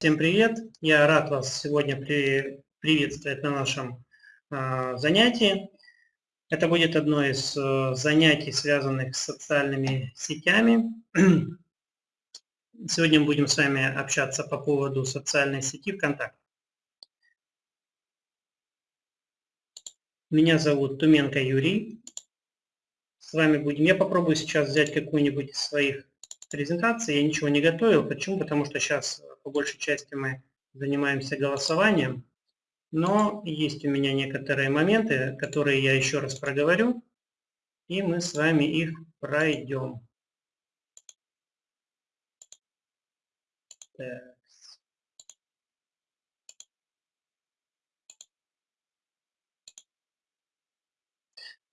Всем привет! Я рад вас сегодня при, приветствовать на нашем э, занятии. Это будет одно из э, занятий, связанных с социальными сетями. Сегодня будем с вами общаться по поводу социальной сети ВКонтакте. Меня зовут Туменко Юрий. С вами будем. Я попробую сейчас взять какую-нибудь из своих презентаций. Я ничего не готовил. Почему? Потому что сейчас по большей части мы занимаемся голосованием, но есть у меня некоторые моменты, которые я еще раз проговорю, и мы с вами их пройдем. Так.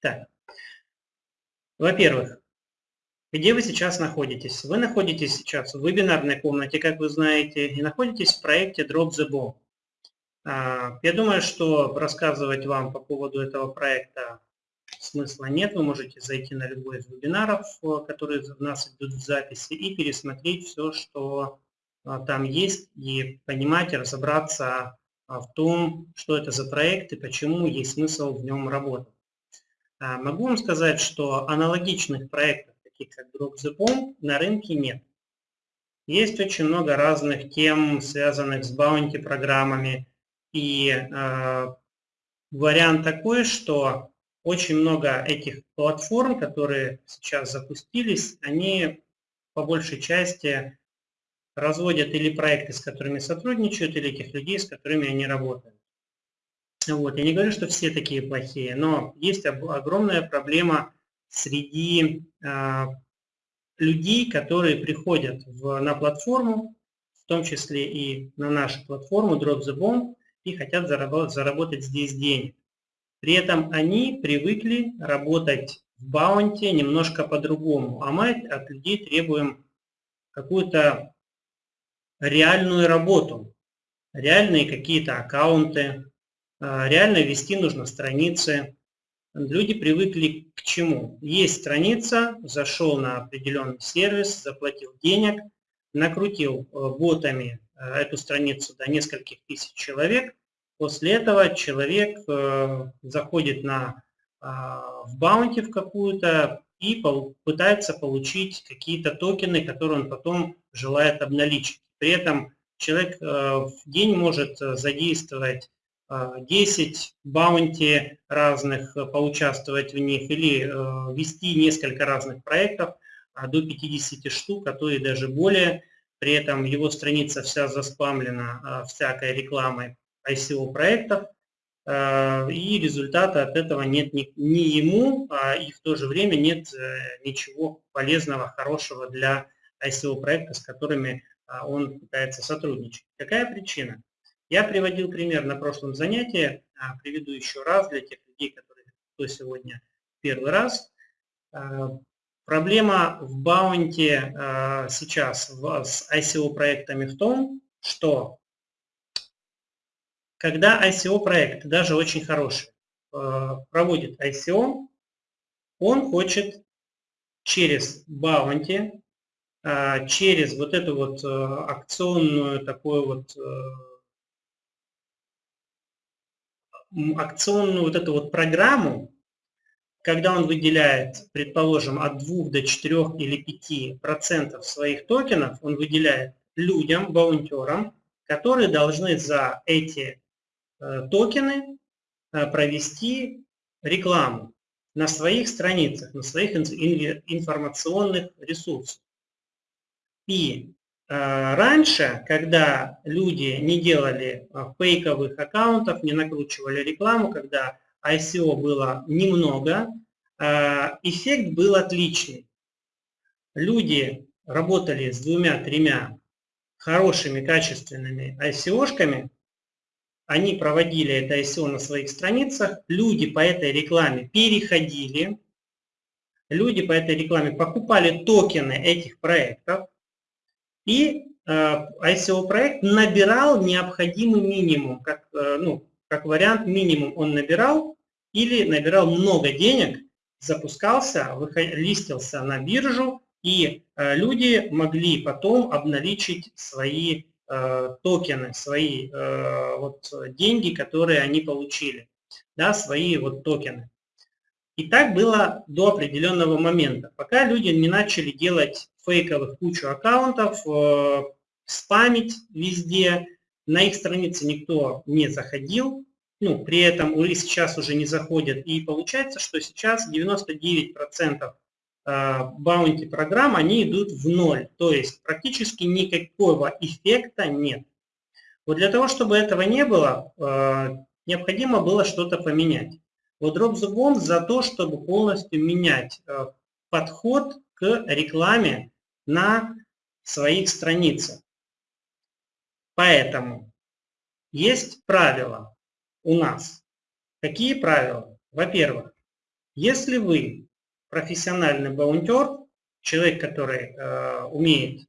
Так. Во-первых, где вы сейчас находитесь? Вы находитесь сейчас в вебинарной комнате, как вы знаете, и находитесь в проекте Drop the Ball. А, я думаю, что рассказывать вам по поводу этого проекта смысла нет. Вы можете зайти на любой из вебинаров, которые у нас идут в записи, и пересмотреть все, что а, там есть, и понимать, разобраться а, в том, что это за проект и почему есть смысл в нем работать. Могу вам сказать, что аналогичных проектов таких как Drop the Bomb, на рынке нет. Есть очень много разных тем, связанных с баунти программами. И э, вариант такой, что очень много этих платформ, которые сейчас запустились, они по большей части разводят или проекты, с которыми сотрудничают, или тех людей, с которыми они работают. Вот. Я не говорю, что все такие плохие, но есть огромная проблема среди э, людей, которые приходят в, на платформу, в том числе и на нашу платформу Drop the Bomb, и хотят заработать, заработать здесь денег. При этом они привыкли работать в баунте немножко по-другому, а мы от людей требуем какую-то реальную работу, реальные какие-то аккаунты, а, реально вести нужно страницы, люди привыкли к чему? Есть страница, зашел на определенный сервис, заплатил денег, накрутил э, ботами э, эту страницу до нескольких тысяч человек. После этого человек э, заходит на, а, в баунти в какую-то и пытается получить какие-то токены, которые он потом желает обналичить. При этом человек в день может задействовать 10 баунти разных, э, поучаствовать в них или э, вести несколько разных проектов а, до 50 штук, а то и даже более. При этом его страница вся заспамлена а, всякой рекламой ICO проектов, а, и результата от этого нет ни, ни ему, и в то же время нет э, ничего полезного, хорошего для ICO проекта, с которыми он пытается сотрудничать. Какая причина? Я приводил пример на прошлом занятии, а, приведу еще раз для тех людей, которые кто сегодня первый раз. А, проблема в баунте а, сейчас с ICO-проектами в том, что когда ICO-проект, даже очень хороший, проводит ICO, он хочет через баунти, через вот эту вот акционную такую вот акционную вот эту вот программу, когда он выделяет, предположим, от 2 до 4 или 5 процентов своих токенов, он выделяет людям, баунтерам, которые должны за эти э, токены э, провести рекламу на своих страницах, на своих информационных ресурсах. И раньше, когда люди не делали э, фейковых аккаунтов, не накручивали рекламу, когда ICO было немного, э, эффект был отличный. Люди работали с двумя-тремя хорошими, качественными ICO-шками, они проводили это ICO на своих страницах, люди по этой рекламе переходили, люди по этой рекламе покупали токены этих проектов, и ICO-проект э, набирал необходимый минимум, как, э, ну, как вариант минимум он набирал или набирал много денег, запускался, листился на биржу, и э, люди могли потом обналичить свои э, токены, свои э, вот, деньги, которые они получили, да, свои вот токены. И так было до определенного момента, пока люди не начали делать фейковых кучу аккаунтов, э, спамить везде, на их страницы никто не заходил, ну, при этом уже сейчас уже не заходят. И получается, что сейчас 99% баунти программ, они идут в ноль. То есть практически никакого эффекта нет. Вот для того, чтобы этого не было, э, необходимо было что-то поменять. Вот Bomb за то, чтобы полностью менять э, подход к рекламе на своих страницах. Поэтому есть правила у нас. Какие правила? Во-первых, если вы профессиональный баунтер, человек, который э, умеет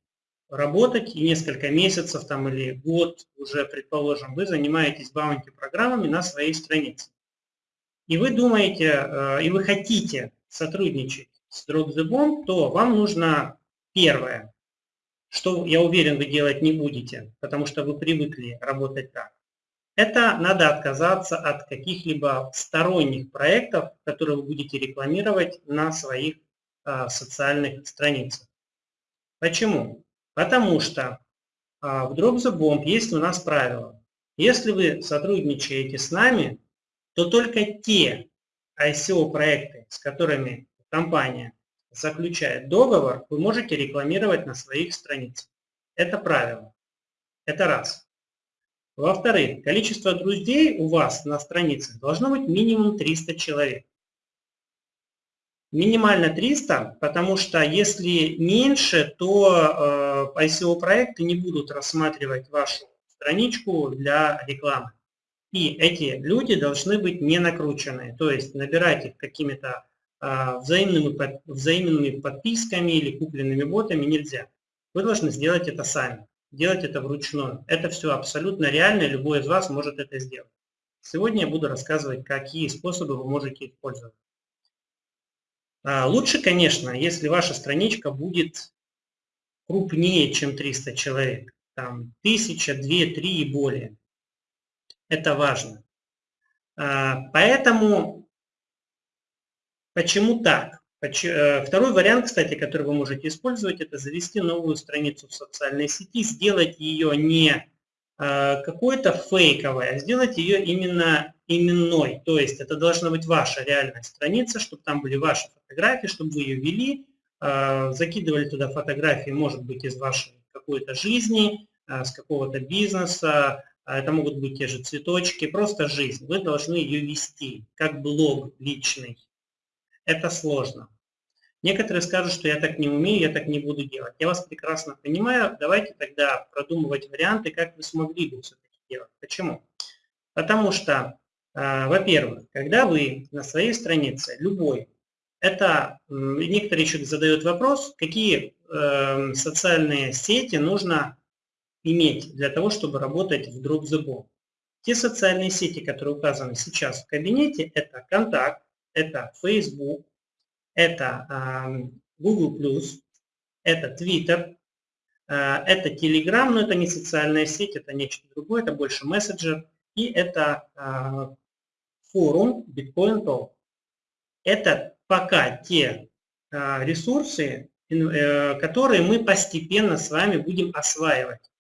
работать и несколько месяцев там, или год уже, предположим, вы занимаетесь баунти программами на своей странице. И вы думаете, э, и вы хотите сотрудничать с Drop the Bomb, то вам нужно первое, что, я уверен, вы делать не будете, потому что вы привыкли работать так это надо отказаться от каких-либо сторонних проектов, которые вы будете рекламировать на своих а, социальных страницах. Почему? Потому что а, в Drop the Bomb есть у нас правило. Если вы сотрудничаете с нами, то только те ICO-проекты, с которыми компания заключает договор, вы можете рекламировать на своих страницах. Это правило. Это раз. Во-вторых, количество друзей у вас на странице должно быть минимум 300 человек. Минимально 300, потому что если меньше, то э, ICO-проекты не будут рассматривать вашу страничку для рекламы. И эти люди должны быть не накрученные, то есть набирать их какими-то взаимными, взаимными подписками или купленными ботами нельзя. Вы должны сделать это сами делать это вручную. Это все абсолютно реально, любой из вас может это сделать. Сегодня я буду рассказывать, какие способы вы можете использовать. А, лучше, конечно, если ваша страничка будет крупнее, чем 300 человек. Там 1000, 2, 3 и более. Это важно. А, поэтому, почему так? Э, второй вариант, кстати, который вы можете использовать, это завести новую страницу в социальной сети, сделать ее не э, какой-то фейковой, а сделать ее именно именной. То есть это должна быть ваша реальная страница, чтобы там были ваши фотографии, чтобы вы ее вели, э, закидывали туда фотографии, может быть, из вашей какой-то жизни, с какого-то бизнеса, это могут быть те же цветочки, просто жизнь. Вы должны ее вести, как блог личный это сложно. Некоторые скажут, что я так не умею, я так не буду делать. Я вас прекрасно понимаю. Давайте тогда продумывать варианты, как вы смогли бы все-таки делать. Почему? Потому что, э, во-первых, когда вы на своей странице, любой, это некоторые еще задают вопрос, какие э, социальные сети нужно иметь для того, чтобы работать в Drop the Ball. Те социальные сети, которые указаны сейчас в кабинете, это контакт, это Facebook, это Google+, это Twitter, а, это Telegram, но это не социальная сеть, это нечто другое, это больше мессенджер, и это а, форум Bitcoin Talk. Это пока те а, ресурсы, э, которые мы постепенно с вами будем осваивать.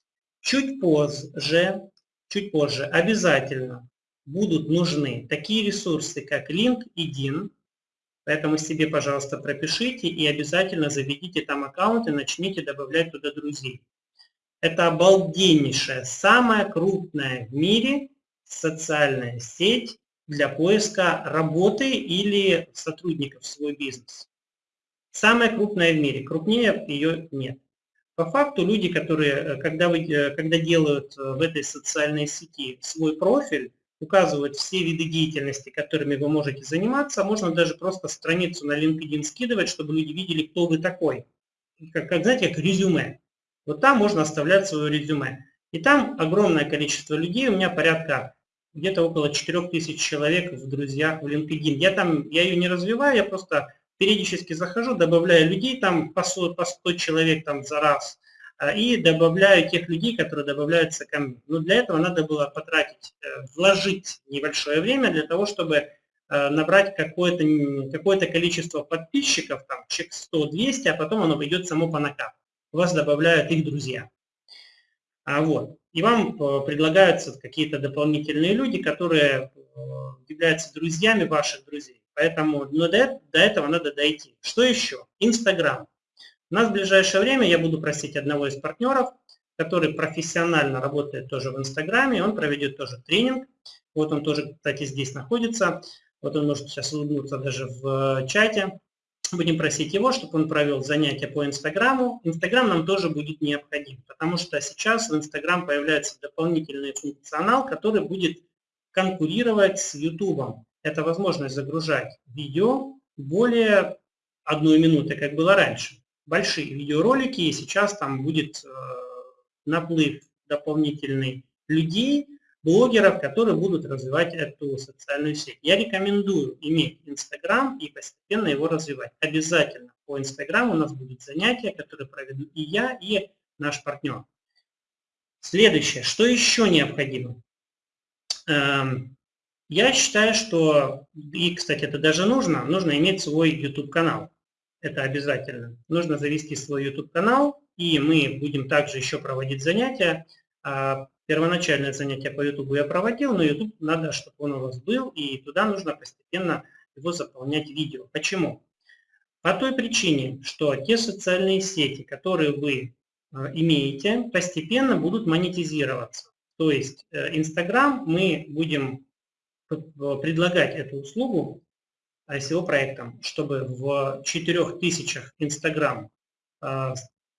Чуть позже, чуть позже обязательно будут нужны такие ресурсы, как LinkedIn, поэтому себе, пожалуйста, пропишите и обязательно заведите там аккаунт и начните добавлять туда друзей. Это обалденнейшая, самая крупная в мире социальная сеть для поиска работы или сотрудников в свой бизнес. Самая крупная в мире, крупнее ее нет. По факту люди, которые, э, когда, вы, э, когда делают э, в этой социальной сети свой профиль, указывать все виды деятельности, которыми вы можете заниматься. Можно даже просто страницу на LinkedIn скидывать, чтобы люди видели, кто вы такой. Как, как знаете, как резюме. Вот там можно оставлять свое резюме. И там огромное количество людей, у меня порядка где-то около 4000 человек в друзьях в LinkedIn. Я там, я ее не развиваю, я просто периодически захожу, добавляю людей, там по 100, по 100 человек там за раз. А, и добавляю тех людей, которые добавляются ко мне. Но для этого надо было потратить, э, вложить небольшое время для того, чтобы э, набрать какое-то какое количество подписчиков, там, чек 100-200, а потом оно пойдет само по накату. Вас добавляют их друзья. А вот. И вам э, предлагаются какие-то дополнительные люди, которые являются друзьями ваших друзей. Поэтому но до, до этого надо дойти. Что еще? Инстаграм. У нас в ближайшее время я буду просить одного из партнеров, который профессионально работает тоже в Инстаграме, он проведет тоже тренинг. Вот он тоже, кстати, здесь находится. Вот он может сейчас улыбнуться даже в чате. Будем просить его, чтобы он провел занятия по Инстаграму. Инстаграм нам тоже будет необходим, потому что сейчас в Инстаграм появляется дополнительный функционал, который будет конкурировать с Ютубом. Это возможность загружать видео более одной минуты, как было раньше большие видеоролики, и сейчас там будет э, наплыв дополнительный людей, блогеров, которые будут развивать эту социальную сеть. Я рекомендую иметь Инстаграм и постепенно его развивать. Обязательно по Инстаграму у нас будут занятия, которые проведу и я, и наш партнер. Следующее, что еще необходимо? Эм, я считаю, что, и, кстати, это даже нужно, нужно иметь свой YouTube-канал это обязательно. Нужно завести свой YouTube-канал, и мы будем также еще проводить занятия. А, первоначальное занятие по YouTube я проводил, но YouTube надо, чтобы он у вас был, и туда нужно постепенно его заполнять видео. Почему? По той причине, что те социальные сети, которые вы а, имеете, постепенно будут монетизироваться. То есть Instagram э, мы будем предлагать эту услугу ICO проектом, чтобы в 4000 Instagram а,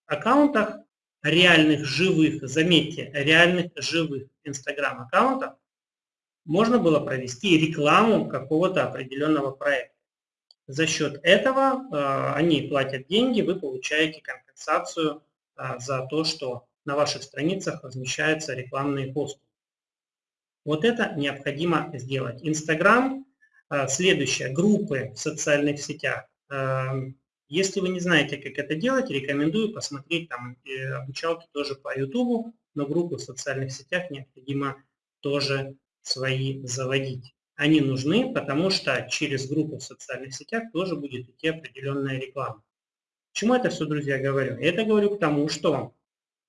аккаунтах, реальных живых, заметьте, реальных живых Instagram аккаунтов, можно было провести рекламу какого-то определенного проекта. За счет этого э, они платят деньги, вы получаете компенсацию э, за то, что на ваших страницах размещаются рекламные посты. Вот это необходимо сделать. Инстаграм следующее. Группы в социальных сетях. А, если вы не знаете, как это делать, рекомендую посмотреть там э, обучалки тоже по YouTube, но группы в социальных сетях необходимо тоже свои заводить. Они нужны, потому что через группу в социальных сетях тоже будет идти определенная реклама. Почему это все, друзья, говорю? Я это говорю к тому, что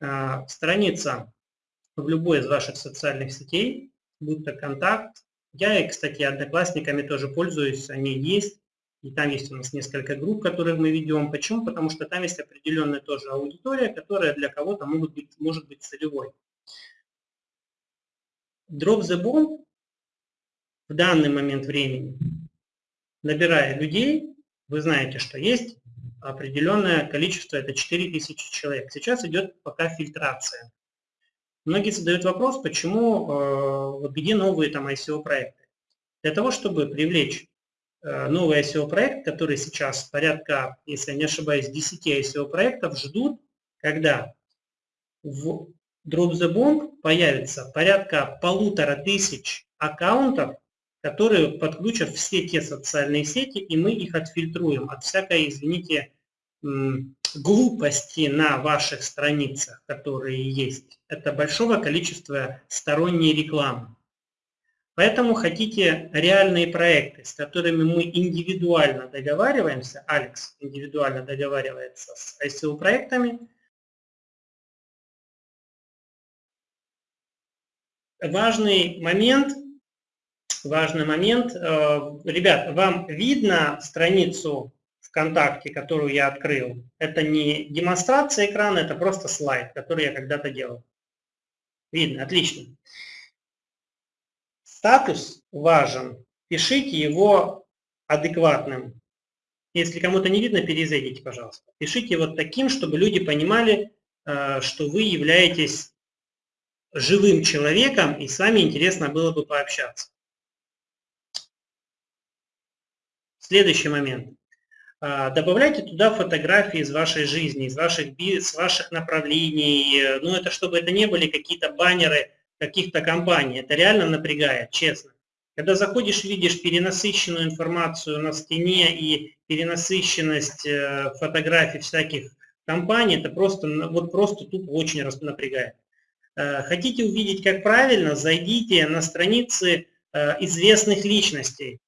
э, страница в любой из ваших социальных сетей, будь то контакт, я, кстати, одноклассниками тоже пользуюсь, они есть. И там есть у нас несколько групп, которые мы ведем. Почему? Потому что там есть определенная тоже аудитория, которая для кого-то может быть, может быть целевой. Drop the bomb в данный момент времени, набирая людей, вы знаете, что есть определенное количество, это 4000 человек. Сейчас идет пока фильтрация. Многие задают вопрос, почему, э, где новые там ICO-проекты. Для того, чтобы привлечь э, новый ICO-проект, который сейчас порядка, если я не ошибаюсь, 10 ICO-проектов ждут, когда в Drop the Bomb появится порядка полутора тысяч аккаунтов, которые подключат все те социальные сети, и мы их отфильтруем от всякой, извините, глупости на ваших страницах, которые есть, это большого количества сторонней рекламы. Поэтому хотите реальные проекты, с которыми мы индивидуально договариваемся, Алекс индивидуально договаривается с ICO-проектами, важный момент, важный момент, э, ребят, вам видно страницу ВКонтакте, которую я открыл, это не демонстрация экрана, это просто слайд, который я когда-то делал. Видно, отлично. Статус важен. Пишите его адекватным. Если кому-то не видно, перезайдите, пожалуйста. Пишите вот таким, чтобы люди понимали, э, что вы являетесь живым человеком, и с вами интересно было бы пообщаться. Следующий момент. А, добавляйте туда фотографии из вашей жизни, из ваших, с ваших направлений. Ну, это чтобы это не были какие-то баннеры каких-то компаний. Это реально напрягает, честно. Когда заходишь, видишь перенасыщенную информацию на стене и перенасыщенность э, фотографий всяких компании, это просто, вот просто тупо очень напрягает. Э, хотите увидеть, как правильно, зайдите на страницы э, известных личностей,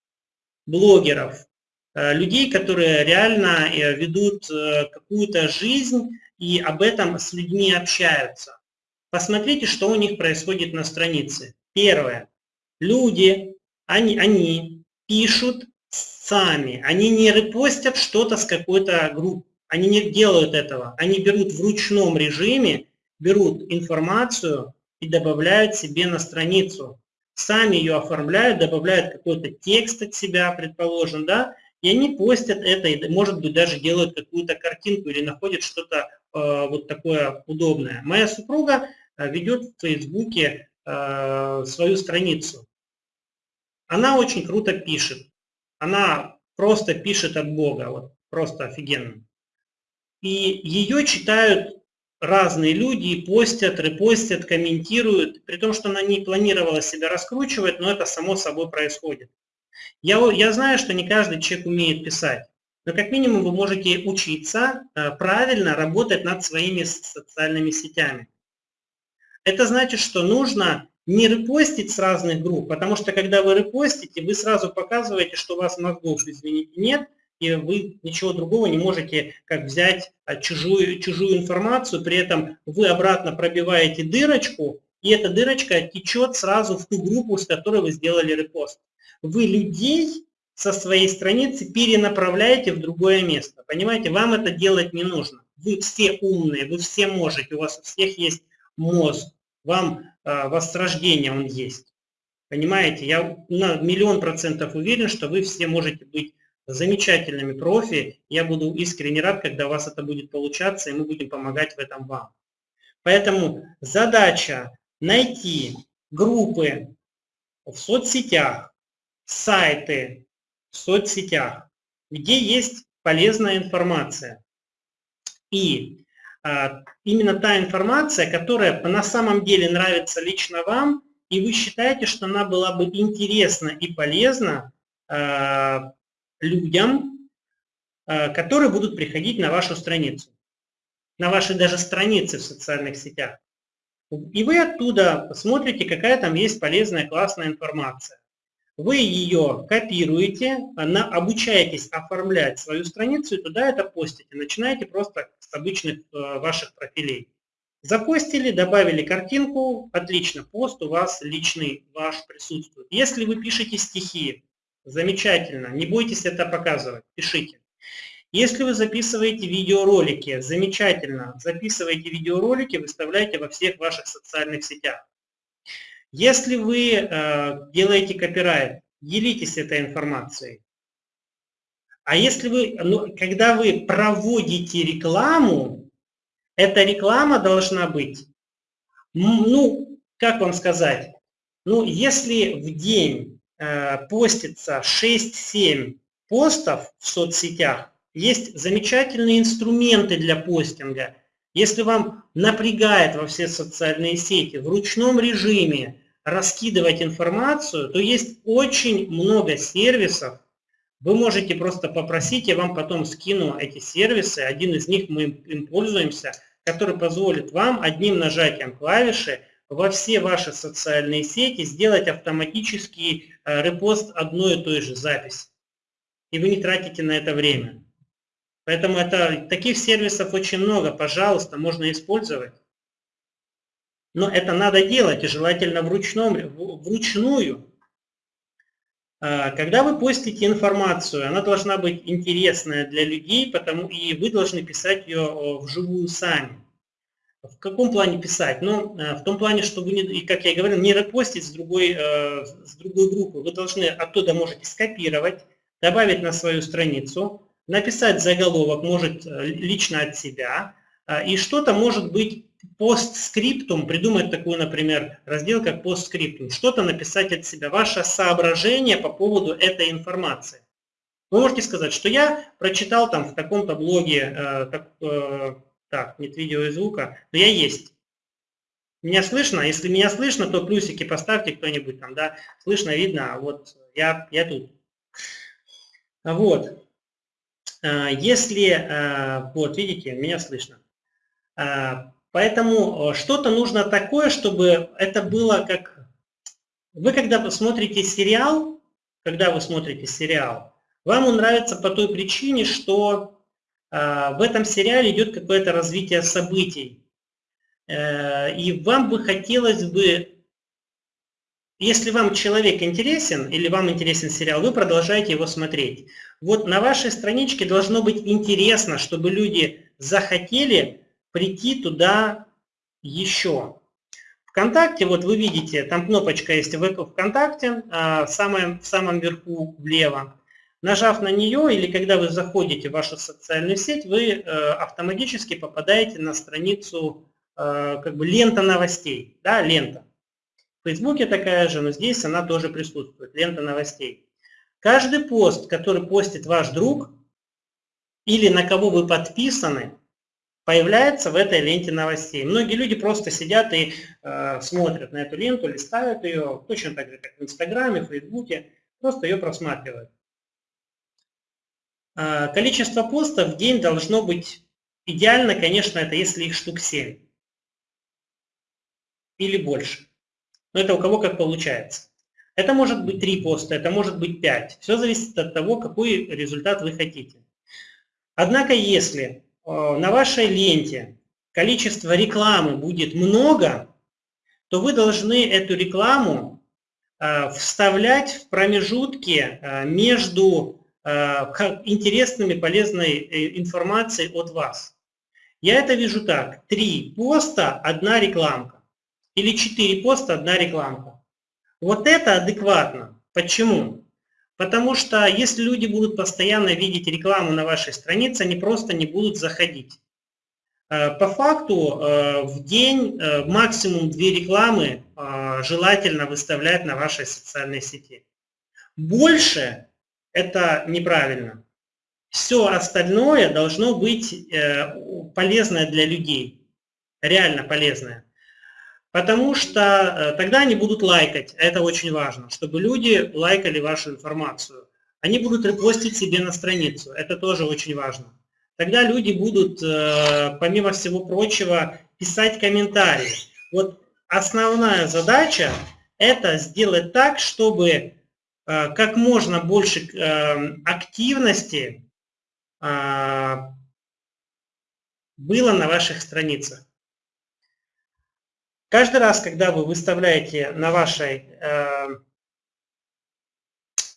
блогеров, людей, которые реально ведут какую-то жизнь и об этом с людьми общаются. Посмотрите, что у них происходит на странице. Первое. Люди, они, они пишут сами, они не репостят что-то с какой-то группы, они не делают этого, они берут в ручном режиме, берут информацию и добавляют себе на страницу, сами ее оформляют, добавляют какой-то текст от себя, предположим, да, и они постят это, и, может быть, даже делают какую-то картинку или находят что-то э, вот такое удобное. Моя супруга э, ведет в Фейсбуке э, свою страницу. Она очень круто пишет. Она просто пишет от Бога, вот просто офигенно. И ее читают разные люди, постят, репостят, комментируют, при том, что она не планировала себя раскручивать, но это само собой происходит. Я, я знаю, что не каждый человек умеет писать, но как минимум вы можете учиться э, правильно работать над своими социальными сетями. Это значит, что нужно не репостить с разных групп, потому что когда вы репостите, вы сразу показываете, что у вас мозгов, извините, нет, и вы ничего другого не можете, как взять а, чужую, чужую информацию, при этом вы обратно пробиваете дырочку, и эта дырочка течет сразу в ту группу, с которой вы сделали репост. Вы людей со своей страницы перенаправляете в другое место. Понимаете, вам это делать не нужно. Вы все умные, вы все можете, у вас у всех есть мозг, вам э, с рождения он есть. Понимаете, я на миллион процентов уверен, что вы все можете быть замечательными профи. Я буду искренне рад, когда у вас это будет получаться, и мы будем помогать в этом вам. Поэтому задача найти группы в соцсетях, сайты в соцсетях, где есть полезная информация. И а, именно та информация, которая на самом деле нравится лично вам, и вы считаете, что она была бы интересна и полезна а, людям, а, которые будут приходить на вашу страницу, на ваши даже страницы в социальных сетях. И вы оттуда смотрите, какая там есть полезная, классная информация. Вы ее копируете, обучаетесь оформлять свою страницу и туда это постите. Начинаете просто с обычных э, ваших профилей. Запостили, добавили картинку, отлично, пост у вас личный ваш присутствует. Если вы пишете стихи, замечательно, не бойтесь это показывать, пишите. Если вы записываете видеоролики, замечательно, записывайте видеоролики, выставляйте во всех ваших социальных сетях. Если вы э, делаете копирайт, делитесь этой информацией. А если вы, ну, когда вы проводите рекламу, эта реклама должна быть, ну, как вам сказать, ну, если в день э, постится 6-7 постов в соцсетях, есть замечательные инструменты для постинга. Если вам напрягает во все социальные сети в ручном режиме раскидывать информацию, то есть очень много сервисов. Вы можете просто попросить, я вам потом скину эти сервисы. Один из них мы им пользуемся, который позволит вам одним нажатием клавиши во все ваши социальные сети сделать автоматический э, репост одной и той же записи. И вы не тратите на это время. Поэтому это, таких сервисов очень много. Пожалуйста, можно использовать. Но это надо делать, и желательно вручном, вручную. А, когда вы постите информацию, она должна быть интересная для людей, потому и вы должны писать ее вживую сами. В каком плане писать? Ну, э, в том плане, что вы, не, как я и говорил, не репостить с другой, э, с другой группы. Вы должны оттуда можете скопировать, добавить на свою страницу, написать заголовок, может, э, лично от себя, и что-то может быть постскриптум, придумать такой, например, раздел, как постскриптум, что-то написать от себя, ваше соображение по поводу этой информации. Вы можете сказать, что я прочитал там в таком-то блоге, э, так, э, так, нет видео и звука, но я есть. Меня слышно? Если меня слышно, то плюсики поставьте кто-нибудь там, да, слышно, видно, а вот я, я тут. Вот. если, вот видите, меня слышно. Поэтому что-то нужно такое, чтобы это было как... Вы когда смотрите сериал, когда вы смотрите сериал, вам он нравится по той причине, что в этом сериале идет какое-то развитие событий. Э, и вам бы хотелось бы если вам человек интересен или вам интересен сериал, вы продолжаете его смотреть. Вот на вашей страничке должно быть интересно, чтобы люди захотели прийти туда еще. ВКонтакте, вот вы видите, там кнопочка есть ВКонтакте, а, в самом, в самом верху влево. Нажав на нее или когда вы заходите в вашу социальную сеть, вы э, автоматически попадаете на страницу э, как бы лента новостей, да, лента. В Фейсбуке такая же, но здесь она тоже присутствует, лента новостей. Каждый пост, который постит ваш друг или на кого вы подписаны, появляется в этой ленте новостей. Многие люди просто сидят и э, смотрят на эту ленту, листают ее, точно так же, как в Инстаграме, в Фейсбуке, просто ее просматривают. Э, количество постов в день должно быть идеально, конечно, это если их штук 7 или больше. Но это у кого как получается. Это может быть 3 поста, это может быть 5. Все зависит от того, какой результат вы хотите. Однако, если на вашей ленте количество рекламы будет много, то вы должны эту рекламу э, вставлять в промежутки э, между интересными, полезной информацией от вас. Я это вижу так. Три поста, одна рекламка или 4 поста, одна рекламка. Вот это адекватно. Почему? Потому что если люди будут постоянно видеть рекламу на вашей странице, они просто не будут заходить. Э, по факту э, в день э, максимум две рекламы желательно выставлять на вашей социальной сети. Больше это неправильно. Все остальное должно быть полезное для людей, реально полезное. Потому что э, тогда они будут лайкать, это очень важно, чтобы люди лайкали вашу информацию. Они будут репостить себе на страницу, это тоже очень важно. Тогда люди будут, э, помимо всего прочего, писать комментарии. Вот основная задача – это сделать так, чтобы э, как можно больше активности было на ваших страницах. Каждый раз, когда вы выставляете на вашей э,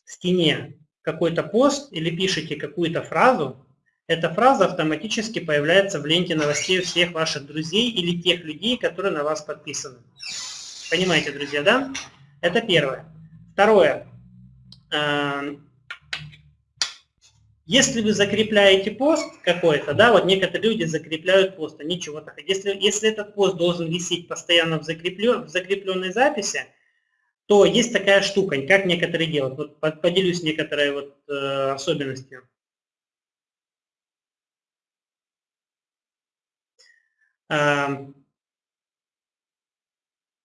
стене какой-то пост или пишете какую-то фразу, эта фраза автоматически появляется в ленте новостей всех ваших друзей или тех людей, которые на вас подписаны. Понимаете, друзья, да? Это первое. Второе. Э, если вы закрепляете пост какой-то, да, вот некоторые люди закрепляют пост, они чего-то если, если этот пост должен висеть постоянно в, закреплен, в закрепленной записи, то есть такая штука, как некоторые делают. Вот поделюсь некоторой вот, э, особенностью.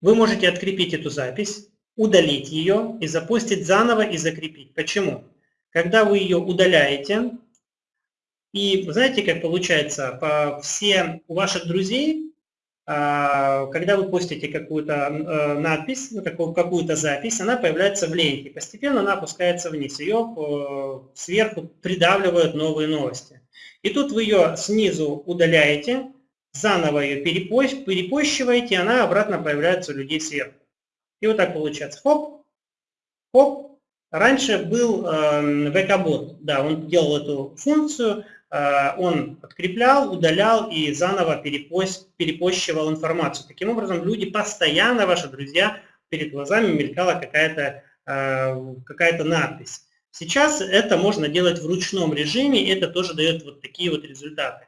Вы можете открепить эту запись, удалить ее и запустить заново и закрепить. Почему? Когда вы ее удаляете, и знаете, как получается, по все у ваших друзей, а, когда вы постите какую-то э, надпись, ну, какую-то запись, она появляется в ленте. Постепенно она опускается вниз. Ее э, сверху придавливают новые новости. И тут вы ее снизу удаляете, заново ее перепощиваете, и она обратно появляется у людей сверху. И вот так получается. Хоп, хоп, Раньше был э, VK-бот, да, он делал эту функцию, э, он подкреплял, удалял и заново перепост, перепощивал информацию. Таким образом, люди постоянно, ваши друзья, перед глазами мелькала какая-то э, какая надпись. Сейчас это можно делать в ручном режиме, и это тоже дает вот такие вот результаты.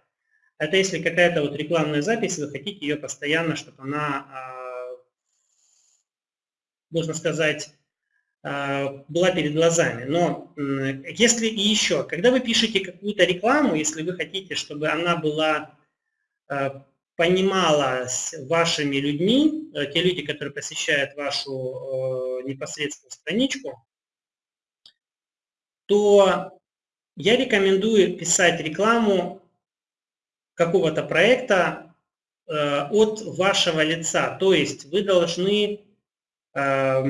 Это если какая-то вот рекламная запись, вы хотите ее постоянно, чтобы она, можно сказать, была перед глазами. Но если и еще, когда вы пишете какую-то рекламу, если вы хотите, чтобы она была а, понималась вашими людьми, э, те люди, которые посещают вашу э, непосредственную страничку, то я рекомендую писать рекламу какого-то проекта э, от вашего лица. То есть вы должны э,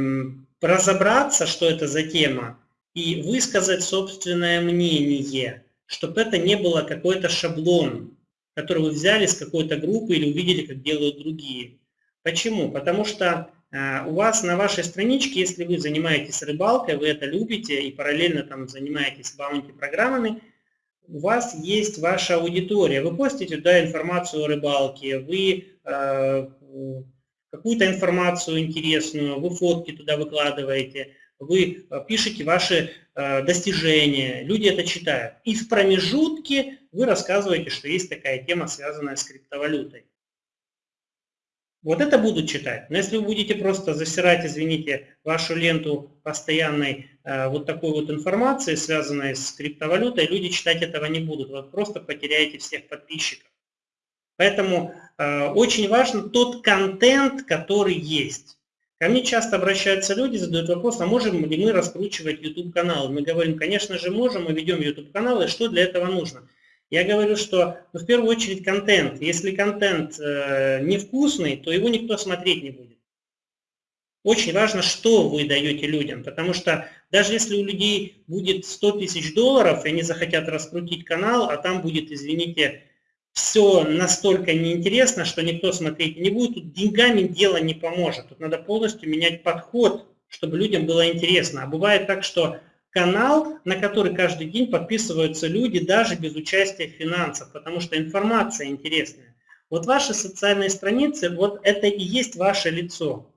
разобраться, что это за тема, и высказать собственное мнение, чтобы это не было какой-то шаблон, который вы взяли с какой-то группы или увидели, как делают другие. Почему? Потому что э, у вас на вашей страничке, если вы занимаетесь рыбалкой, вы это любите и параллельно там занимаетесь баунти-программами, у вас есть ваша аудитория. Вы постите туда информацию о рыбалке, вы э, какую-то информацию интересную, вы фотки туда выкладываете, вы э, пишете ваши э, достижения, люди это читают. И в промежутке вы рассказываете, что есть такая тема, связанная с криптовалютой. Вот это будут читать. Но если вы будете просто засирать, извините, вашу ленту постоянной э, вот такой вот информации, связанной с криптовалютой, люди читать этого не будут. Вы просто потеряете всех подписчиков. Поэтому очень важен тот контент, который есть. Ко мне часто обращаются люди, задают вопрос, а можем ли мы раскручивать YouTube-канал? Мы говорим, конечно же можем, мы ведем YouTube-канал, и что для этого нужно? Я говорю, что ну, в первую очередь контент. Если контент э, невкусный, то его никто смотреть не будет. Очень важно, что вы даете людям, потому что даже если у людей будет 100 тысяч долларов, и они захотят раскрутить канал, а там будет, извините, все настолько неинтересно, что никто смотреть не будет, тут деньгами дело не поможет. Тут надо полностью менять подход, чтобы людям было интересно. А бывает так, что канал, на который каждый день подписываются люди, даже без участия финансов, потому что информация интересная. Вот ваши социальные страницы, вот это и есть ваше лицо.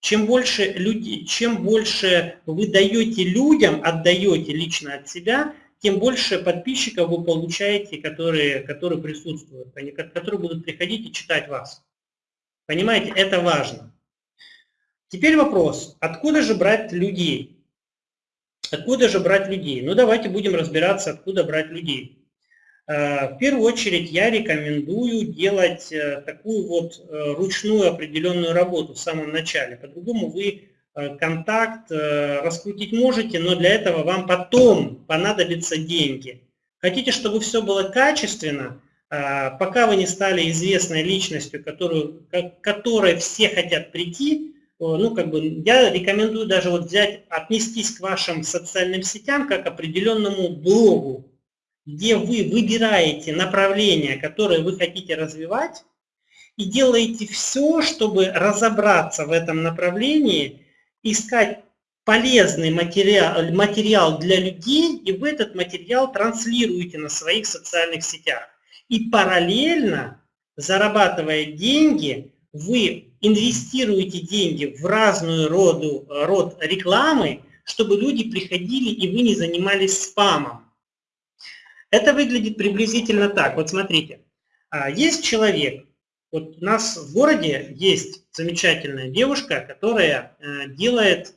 Чем больше, люди, чем больше вы даете людям, отдаете лично от себя, тем больше подписчиков вы получаете, которые, которые присутствуют, которые будут приходить и читать вас. Понимаете, это важно. Теперь вопрос, откуда же брать людей? Откуда же брать людей? Ну давайте будем разбираться, откуда брать людей. Э, в первую очередь я рекомендую делать э, такую вот э, ручную определенную работу в самом начале. По-другому вы контакт э, раскрутить можете, но для этого вам потом понадобятся деньги. Хотите, чтобы все было качественно, э, пока вы не стали известной личностью, которую, которой все хотят прийти, ну, как бы, я рекомендую даже вот взять, отнестись к вашим социальным сетям как к определенному блогу, где вы выбираете направление, которое вы хотите развивать, и делаете все, чтобы разобраться в этом направлении искать полезный материал, материал для людей, и вы этот материал транслируете на своих социальных сетях. И параллельно, зарабатывая деньги, вы инвестируете деньги в разную роду, род рекламы, чтобы люди приходили и вы не занимались спамом. Это выглядит приблизительно так. Вот смотрите, а, есть человек, вот у нас в городе есть замечательная девушка, которая э, делает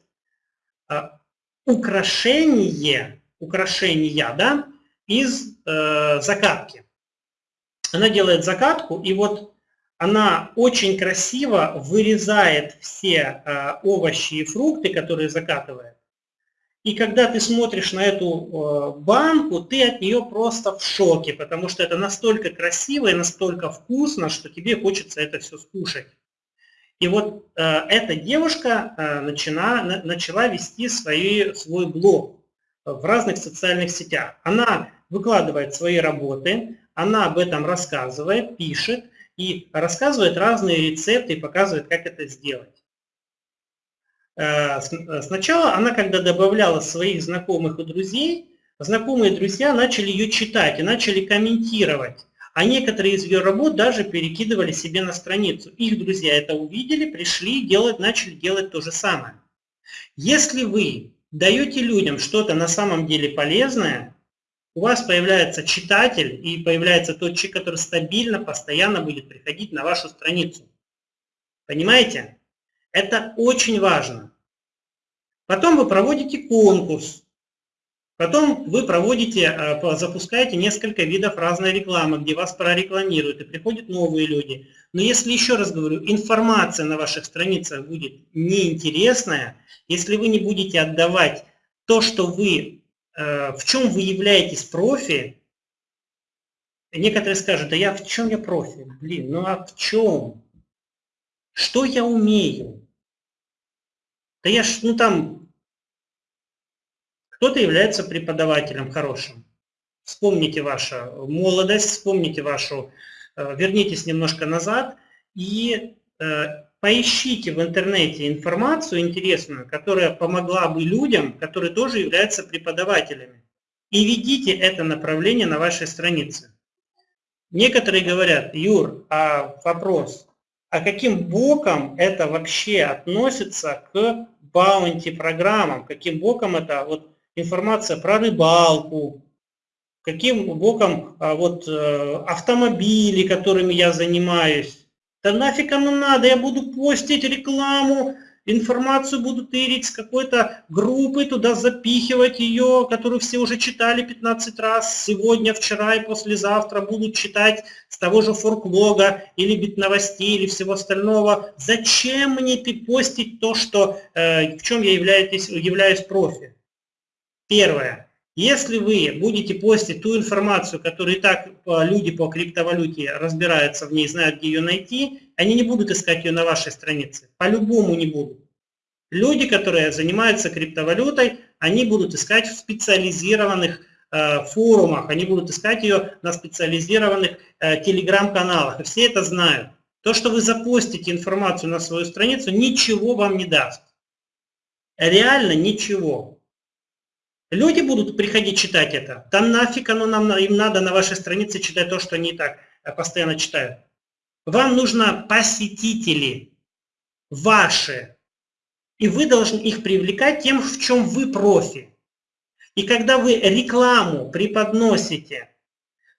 а, украшение, украшения да, из э, закатки. Она делает закатку, и вот она очень красиво вырезает все э, овощи и фрукты, которые закатывает. И когда ты смотришь на эту э, банку, ты от нее просто в шоке, потому что это настолько красиво и настолько вкусно, что тебе хочется это все скушать. И вот э, эта девушка э, начала, начала вести свои, свой блог в разных социальных сетях. Она выкладывает свои работы, она об этом рассказывает, пишет и рассказывает разные рецепты и показывает, как это сделать. Э, э, сначала она, когда добавляла своих знакомых и друзей, знакомые друзья начали ее читать и начали комментировать. А некоторые из ее работ даже перекидывали себе на страницу. Их друзья это увидели, пришли, делать, начали делать то же самое. Если вы даете людям что-то на самом деле полезное, у вас появляется читатель и появляется тот человек, который стабильно, постоянно будет приходить на вашу страницу. Понимаете? Это очень важно. Потом вы проводите конкурс. Потом вы проводите, э, запускаете несколько видов разной рекламы, где вас прорекламируют, и приходят новые люди. Но если, еще раз говорю, информация на ваших страницах будет неинтересная, если вы не будете отдавать то, что вы э, в чем вы являетесь профи, некоторые скажут, да я в чем я профи? Блин, ну а в чем? Что я умею? Да я ж, ну там, кто-то является преподавателем хорошим. Вспомните вашу молодость, вспомните вашу, э, вернитесь немножко назад и э, поищите в интернете информацию интересную, которая помогла бы людям, которые тоже являются преподавателями. И ведите это направление на вашей странице. Некоторые говорят, Юр, а вопрос, а каким боком это вообще относится к баунти программам? Каким боком это вот информация про рыбалку, каким боком а, вот э, автомобили, которыми я занимаюсь. Да нафиг оно надо, я буду постить рекламу, информацию буду тырить с какой-то группы, туда запихивать ее, которую все уже читали 15 раз, сегодня, вчера и послезавтра будут читать с того же форклога или бит новостей или всего остального. Зачем мне постить то, что, э, в чем я являюсь, являюсь профи? Первое. Если вы будете постить ту информацию, которую и так люди по криптовалюте разбираются в ней, знают, где ее найти, они не будут искать ее на вашей странице. По-любому не будут. Люди, которые занимаются криптовалютой, они будут искать в специализированных э, форумах, они будут искать ее на специализированных э, телеграм-каналах. И все это знают. То, что вы запостите информацию на свою страницу, ничего вам не даст. Реально ничего. Люди будут приходить читать это. Да нафиг оно нам, им надо на вашей странице читать то, что они и так э, постоянно читают. Вам нужно посетители ваши. И вы должны их привлекать тем, в чем вы профи. И когда вы рекламу преподносите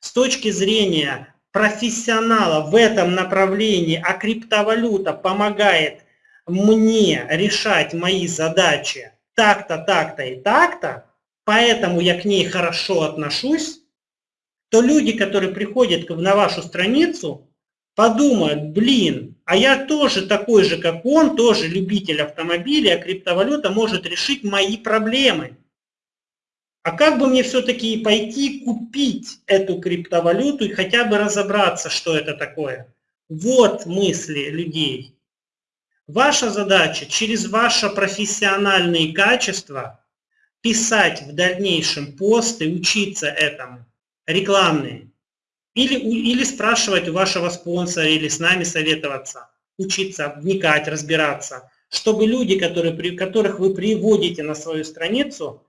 с точки зрения профессионала в этом направлении, а криптовалюта помогает мне решать мои задачи так-то, так-то и так-то, поэтому я к ней хорошо отношусь, то люди, которые приходят на вашу страницу, подумают, блин, а я тоже такой же, как он, тоже любитель автомобилей, а криптовалюта может решить мои проблемы. А как бы мне все-таки пойти купить эту криптовалюту и хотя бы разобраться, что это такое? Вот мысли людей. Ваша задача через ваши профессиональные качества – писать в дальнейшем посты, учиться этому, рекламные. Или, или спрашивать у вашего спонсора, или с нами советоваться, учиться, вникать, разбираться, чтобы люди, которые, которых вы приводите на свою страницу,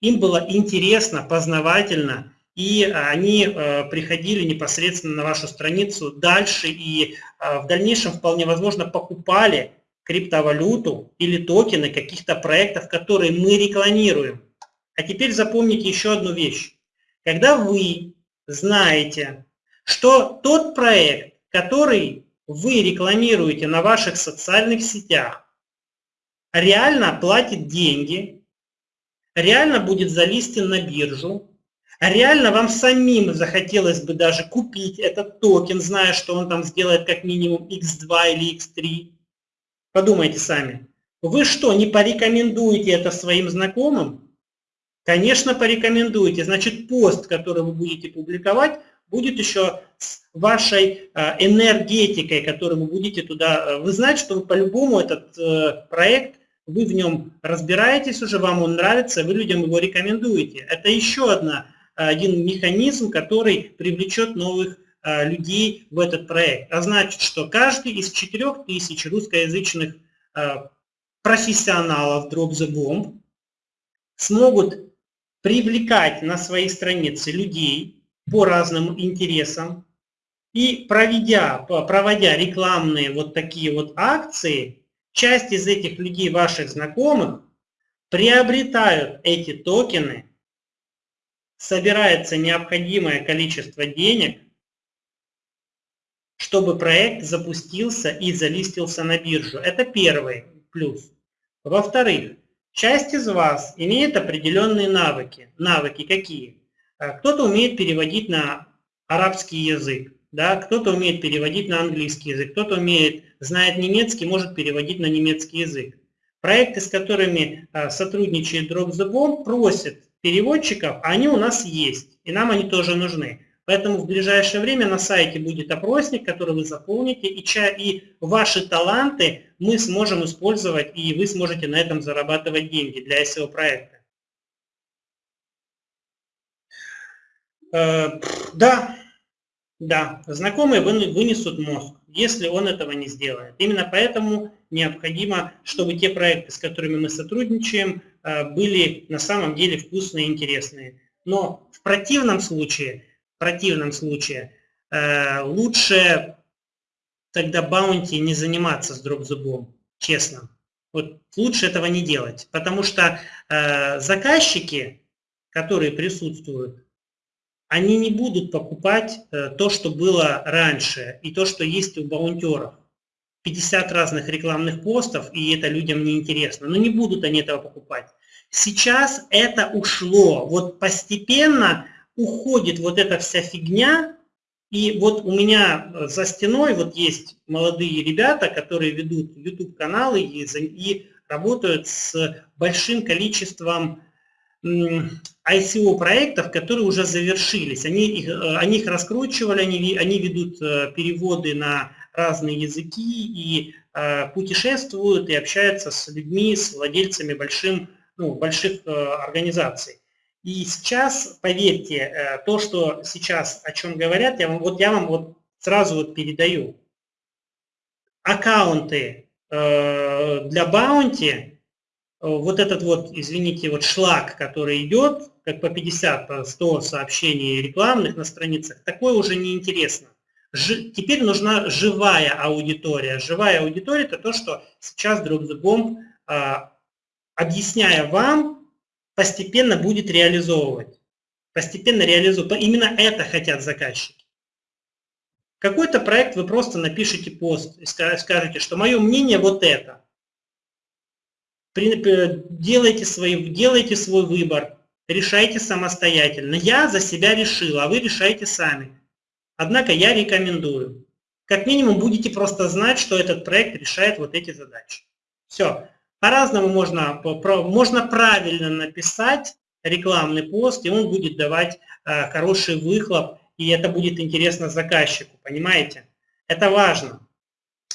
им было интересно, познавательно, и они э, приходили непосредственно на вашу страницу дальше и э, в дальнейшем вполне возможно покупали криптовалюту или токены каких-то проектов, которые мы рекламируем. А теперь запомните еще одну вещь. Когда вы знаете, что тот проект, который вы рекламируете на ваших социальных сетях, реально платит деньги, реально будет залистен на биржу, реально вам самим захотелось бы даже купить этот токен, зная, что он там сделает как минимум x2 или x3, Подумайте сами. Вы что, не порекомендуете это своим знакомым? Конечно, порекомендуете. Значит, пост, который вы будете публиковать, будет еще с вашей а, энергетикой, которую вы будете туда... Э, вы знаете, что вы по-любому этот э, проект, вы в нем разбираетесь уже, вам он нравится, вы людям его рекомендуете. Это еще одна, один механизм, который привлечет новых Э, людей в этот проект. А значит, что каждый из 4000 русскоязычных э, профессионалов Drop the Bomb смогут привлекать на свои страницы людей по разным интересам и проведя, проводя рекламные вот такие вот акции, часть из этих людей, ваших знакомых, приобретают эти токены, собирается необходимое количество денег, чтобы проект запустился и залистился на биржу. Это первый плюс. Во-вторых, часть из вас имеет определенные навыки. Навыки какие? А, кто-то умеет переводить на арабский язык, да, кто-то умеет переводить на английский язык, кто-то умеет, знает немецкий, может переводить на немецкий язык. Проекты, с которыми а, сотрудничает Drop the Bomb, просят переводчиков, а они у нас есть, и нам они тоже нужны. Поэтому в ближайшее время на сайте будет опросник, который вы заполните, и, ча и ваши таланты мы сможем использовать, и вы сможете на этом зарабатывать деньги для SEO-проекта. Да, да, знакомые вынесут мозг, если он этого не сделает. Именно поэтому необходимо, чтобы те проекты, с которыми мы сотрудничаем, э, были на самом деле вкусные и интересные. Но в противном случае противном случае э, лучше тогда баунти не заниматься с дропзубом, честно. Вот лучше этого не делать, потому что э, заказчики, которые присутствуют, они не будут покупать э, то, что было раньше, и то, что есть у баунтеров. 50 разных рекламных постов, и это людям не интересно. Но не будут они этого покупать. Сейчас это ушло. Вот постепенно уходит вот эта вся фигня, и вот у меня за стеной вот есть молодые ребята, которые ведут YouTube-каналы и, и работают с большим количеством ICO-проектов, которые уже завершились. Они их, э, они их раскручивали, они, они ведут э, переводы на разные языки и э, путешествуют и общаются с людьми, с владельцами большим, ну, больших организаций. И сейчас, поверьте, э, то, что сейчас о чем говорят, я вам, вот я вам вот сразу вот передаю. Аккаунты э, для баунти, э, вот этот вот, извините, вот шлак, который идет, как по 50, по 100 сообщений рекламных на страницах, такое уже неинтересно. Ж, теперь нужна живая аудитория. Живая аудитория – это то, что сейчас Drop the Bomb, объясняя вам, постепенно будет реализовывать. Постепенно реализовывать. Именно это хотят заказчики. Какой-то проект вы просто напишите пост и скажете, что мое мнение вот это. Делайте, свои, делайте свой выбор, решайте самостоятельно. Я за себя решил, а вы решайте сами. Однако я рекомендую. Как минимум будете просто знать, что этот проект решает вот эти задачи. Все. По-разному можно, можно правильно написать рекламный пост, и он будет давать э, хороший выхлоп, и это будет интересно заказчику, понимаете? Это важно.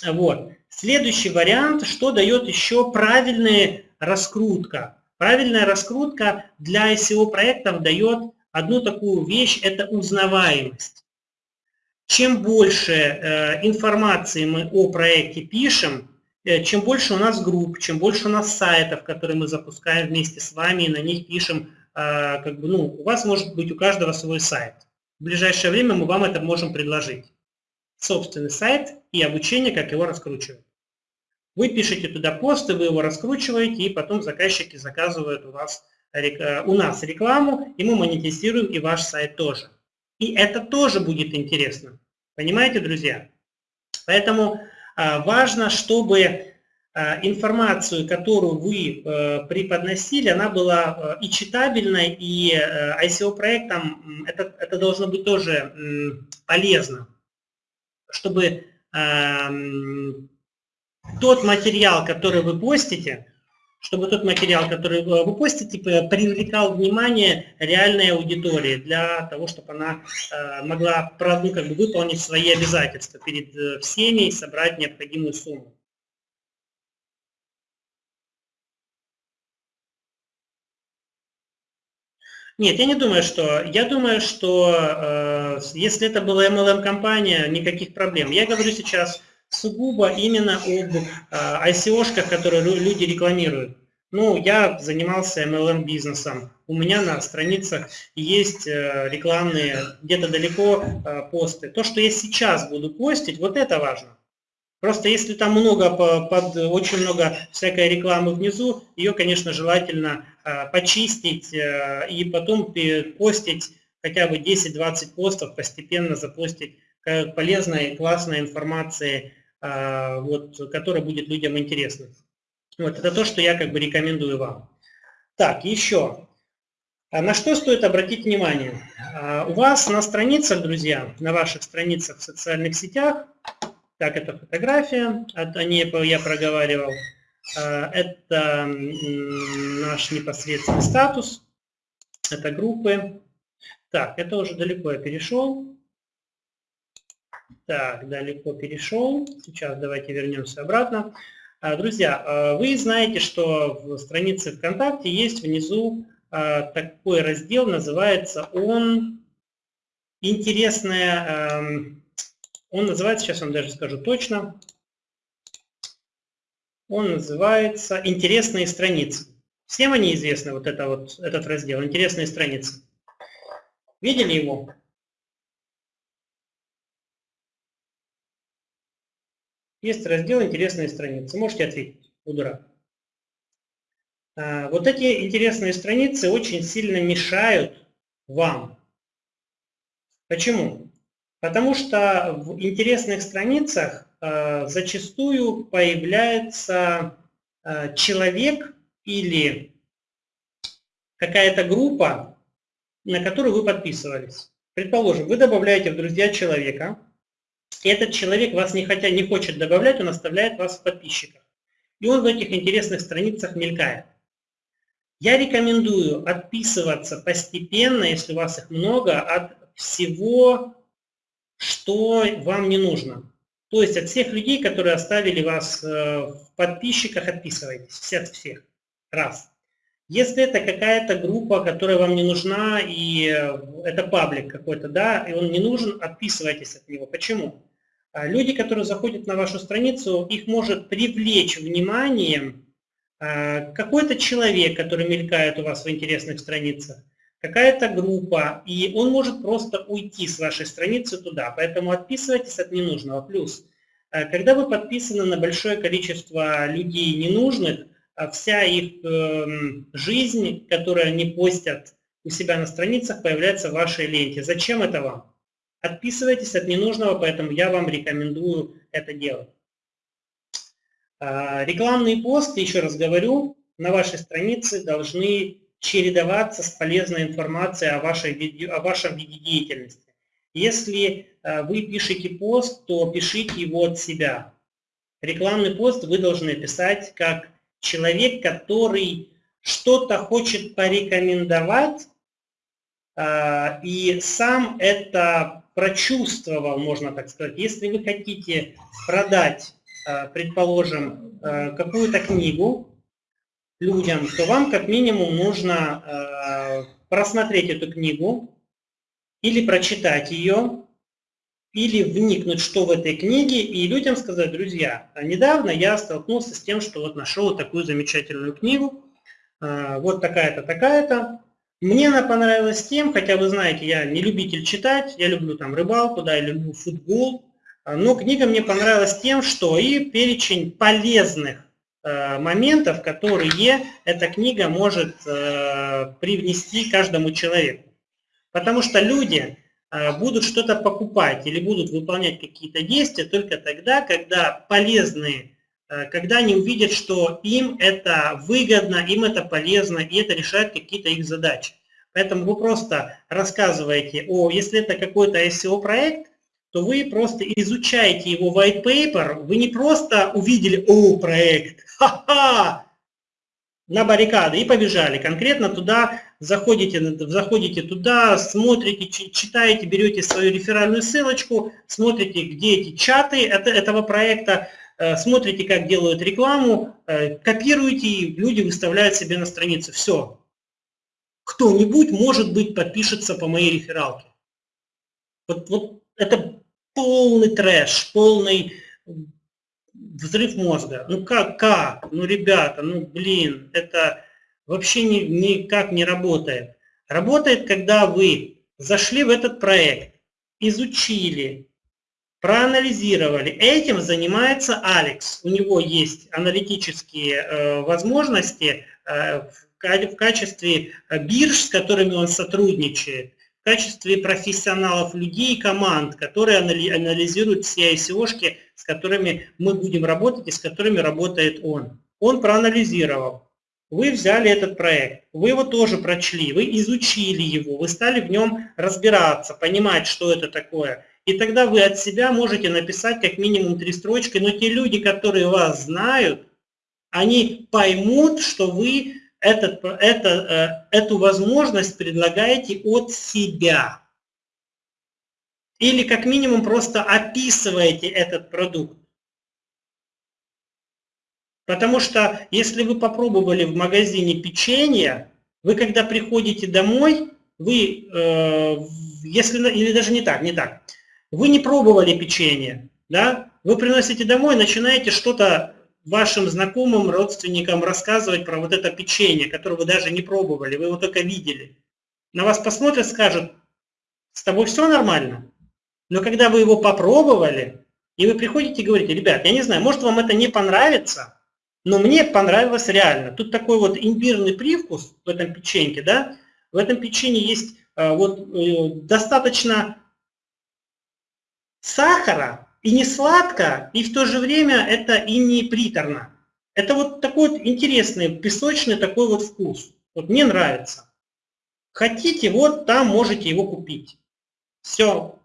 Вот. Следующий вариант, что дает еще правильная раскрутка. Правильная раскрутка для SEO-проектов дает одну такую вещь, это узнаваемость. Чем больше э, информации мы о проекте пишем, Э, чем больше у нас групп, чем больше у нас сайтов, которые мы запускаем вместе с вами, и на них пишем, а, как бы, ну, у вас может быть у каждого свой сайт. В ближайшее время мы вам это можем предложить. Собственный сайт и обучение, как его раскручивать. Вы пишете туда посты, вы его раскручиваете, и потом заказчики заказывают у, вас, э, у нас рекламу, и мы монетизируем и ваш сайт тоже. И это тоже будет интересно. Понимаете, друзья? Поэтому а, важно, чтобы а, информацию, которую вы э, преподносили, она была э, и читабельной, и ICO-проектам это, это должно быть тоже полезно, чтобы тот материал, который вы постите, чтобы тот материал, который вы постите, привлекал внимание реальной аудитории для того, чтобы она э, могла ну, как бы выполнить свои обязательства перед э, всеми и собрать необходимую сумму. Нет, я не думаю, что... Я думаю, что э, если это была MLM-компания, никаких проблем. Я говорю сейчас сугубо именно об э, ICO-шках, которые люди рекламируют. Ну, я занимался MLM-бизнесом. У меня на страницах есть э, рекламные, где-то далеко э, посты. То, что я сейчас буду постить, вот это важно. Просто если там много, под, очень много всякой рекламы внизу, ее, конечно, желательно почистить и потом постить хотя бы 10-20 постов, постепенно запостить полезной, классной информации вот, которая будет людям интересна. Вот, это то, что я как бы рекомендую вам. Так, еще. А на что стоит обратить внимание? А, у вас на страницах, друзья, на ваших страницах в социальных сетях, так, это фотография, о ней я проговаривал, это наш непосредственный статус. Это группы. Так, это уже далеко я перешел. Так, далеко перешел. Сейчас давайте вернемся обратно. А, друзья, а, вы знаете, что в странице ВКонтакте есть внизу а, такой раздел, называется он интересная, он называется, сейчас вам даже скажу точно, он называется «Интересные страницы». Всем они известны, вот, это вот этот раздел «Интересные страницы». Видели его? Есть раздел «Интересные страницы». Можете ответить, удра. А, вот эти интересные страницы очень сильно мешают вам. Почему? Потому что в интересных страницах а, зачастую появляется а, человек или какая-то группа, на которую вы подписывались. Предположим, вы добавляете в друзья человека, этот человек вас не, хотя не хочет добавлять, он оставляет вас в подписчиках. И он в этих интересных страницах мелькает. Я рекомендую отписываться постепенно, если у вас их много, от всего, что вам не нужно. То есть от всех людей, которые оставили вас э, в подписчиках, отписывайтесь. От всех. Раз. Если это какая-то группа, которая вам не нужна, и э, это паблик какой-то, да, и он не нужен, отписывайтесь от него. Почему? А люди, которые заходят на вашу страницу, их может привлечь вниманием а, какой-то человек, который мелькает у вас в интересных страницах, какая-то группа, и он может просто уйти с вашей страницы туда. Поэтому отписывайтесь от ненужного. Плюс, а, когда вы подписаны на большое количество людей ненужных, вся их эм, жизнь, которую они постят у себя на страницах, появляется в вашей ленте. Зачем это вам? Отписывайтесь от ненужного, поэтому я вам рекомендую это делать. А, рекламные посты, еще раз говорю, на вашей странице должны чередоваться с полезной информацией о, вашей о вашем виде деятельности. Если а, вы пишете пост, то пишите его от себя. Рекламный пост вы должны писать как человек, который что-то хочет порекомендовать, а, и сам это прочувствовал, можно так сказать. Если вы хотите продать, э, предположим, э, какую-то книгу людям, то вам как минимум нужно э, просмотреть эту книгу или прочитать ее, или вникнуть, что в этой книге, и людям сказать, друзья, недавно я столкнулся с тем, что вот нашел такую замечательную книгу, вот такая-то, такая-то, мне она понравилась тем, хотя вы знаете, я не любитель читать, я люблю там рыбалку, да, я люблю футбол, а, но книга мне понравилась тем, что и перечень полезных э, моментов, которые эта книга может э, привнести каждому человеку. Потому что люди э, будут что-то покупать или будут выполнять какие-то действия только тогда, когда полезные когда они увидят, что им это выгодно, им это полезно, и это решает какие-то их задачи. Поэтому вы просто рассказываете, о, если это какой-то SEO-проект, то вы просто изучаете его white paper, вы не просто увидели, о, проект, ха-ха, на баррикады и побежали. Конкретно туда заходите, заходите туда, смотрите, читаете, берете свою реферальную ссылочку, смотрите, где эти чаты этого проекта, Э, смотрите, как делают рекламу, э, копируете, и люди выставляют себе на странице. Все. Кто-нибудь, может быть, подпишется по моей рефералке. Вот, вот это полный трэш, полный взрыв мозга. Ну как, как? Ну, ребята, ну, блин, это вообще ни, никак не работает. Работает, когда вы зашли в этот проект, изучили, проанализировали. Этим занимается Алекс. У него есть аналитические э, возможности э, в, качестве бирж, с которыми он сотрудничает, в качестве профессионалов людей и команд, которые анализируют все ICO-шки, с которыми мы будем работать и с которыми работает он. Он проанализировал. Вы взяли этот проект, вы его тоже прочли, вы изучили его, вы стали в нем разбираться, понимать, что это такое – и тогда вы от себя можете написать как минимум три строчки, но те люди, которые вас знают, они поймут, что вы этот, это, э, эту возможность предлагаете от себя. Или как минимум просто описываете этот продукт. Потому что если вы попробовали в магазине печенье, вы когда приходите домой, вы, э, если, или даже не так, не так, вы не пробовали печенье, да, вы приносите домой, начинаете что-то вашим знакомым, родственникам рассказывать про вот это печенье, которое вы даже не пробовали, вы его только видели. На вас посмотрят, скажут, с тобой все нормально. Но когда вы его попробовали, и вы приходите и говорите, ребят, я не знаю, может вам это не понравится, но мне понравилось реально. Тут такой вот имбирный привкус в этом печеньке, да, в этом печенье есть э, вот э, достаточно сахара, и не сладко, и в то же время это и не приторно. Это вот такой вот интересный, песочный такой вот вкус. Вот мне нравится. Хотите, вот там можете его купить. Все.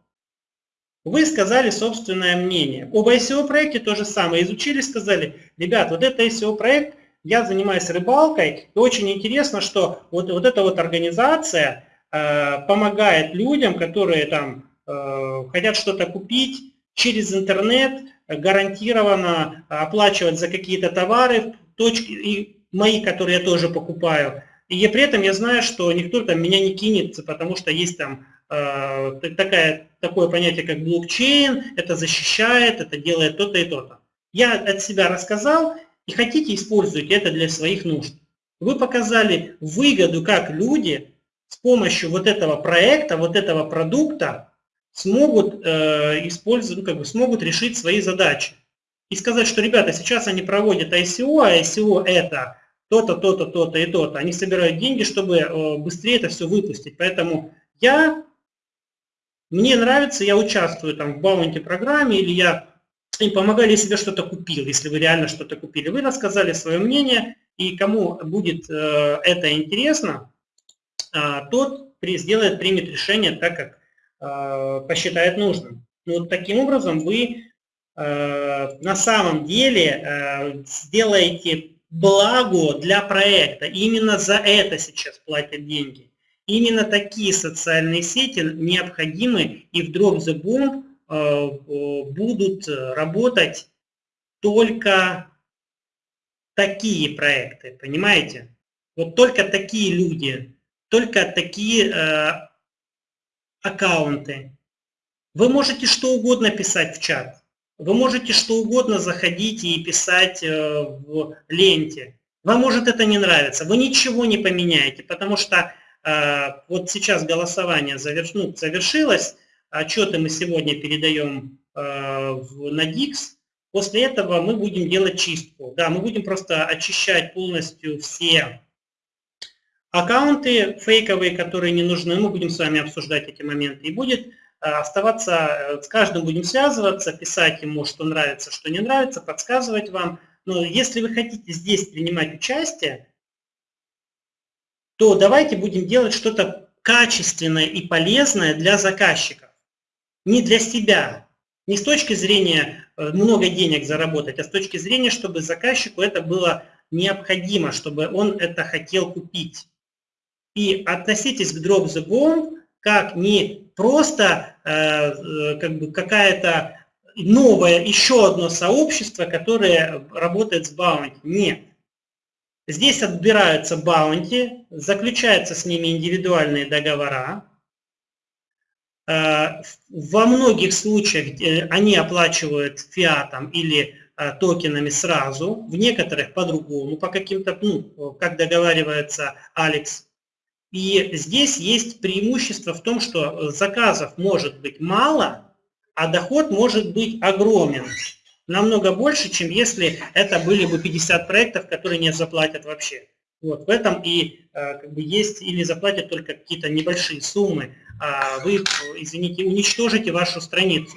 Вы сказали собственное мнение. Об ICO проекте то же самое. Изучили, сказали, ребят, вот это ICO проект, я занимаюсь рыбалкой, и очень интересно, что вот, вот эта вот организация э, помогает людям, которые там хотят что-то купить, через интернет гарантированно оплачивать за какие-то товары, точки, и мои, которые я тоже покупаю. И при этом я знаю, что никто там меня не кинет, потому что есть там э, такая, такое понятие, как блокчейн, это защищает, это делает то-то и то-то. Я от себя рассказал, и хотите, используйте это для своих нужд. Вы показали выгоду, как люди с помощью вот этого проекта, вот этого продукта смогут э, использовать, ну, как бы смогут решить свои задачи. И сказать, что, ребята, сейчас они проводят ICO, а ICO это то-то, то-то, то-то и то-то. Они собирают деньги, чтобы э, быстрее это все выпустить. Поэтому я, мне нравится, я участвую там в баунти программе, или я им помогали, если я что-то купил, если вы реально что-то купили. Вы рассказали свое мнение, и кому будет э, это интересно, э, тот при, сделает, примет решение так, как посчитает нужным. Ну, вот таким образом вы э, на самом деле э, сделаете благо для проекта. Именно за это сейчас платят деньги. Именно такие социальные сети необходимы и в Drop the Bomb будут работать только такие проекты, понимаете? Вот только такие люди, только такие аккаунты. Вы можете что угодно писать в чат. Вы можете что угодно заходить и писать э, в ленте. Вам может это не нравиться. Вы ничего не поменяете, потому что э, вот сейчас голосование заверш... ну, завершилось. Отчеты мы сегодня передаем э, на DIX. После этого мы будем делать чистку. Да, мы будем просто очищать полностью все Аккаунты фейковые, которые не нужны, мы будем с вами обсуждать эти моменты. И будет э, оставаться, э, с каждым будем связываться, писать ему, что нравится, что не нравится, подсказывать вам. Но если вы хотите здесь принимать участие, то давайте будем делать что-то качественное и полезное для заказчиков. Не для себя, не с точки зрения э, много денег заработать, а с точки зрения, чтобы заказчику это было необходимо, чтобы он это хотел купить и относитесь к Drop the Bomb как не просто э, э, как бы какая-то новое, еще одно сообщество, которое работает с баунти. Нет. Здесь отбираются баунти, заключаются с ними индивидуальные договора. Э, во многих случаях э, они оплачивают фиатом или токенами сразу, в некоторых по-другому, по каким-то, ну, как договаривается Алекс и здесь есть преимущество в том, что заказов может быть мало, а доход может быть огромен. Намного больше, чем если это были бы 50 проектов, которые не заплатят вообще. Вот, в этом и э, как бы есть, или заплатят только какие-то небольшие суммы, а вы, извините, уничтожите вашу страницу.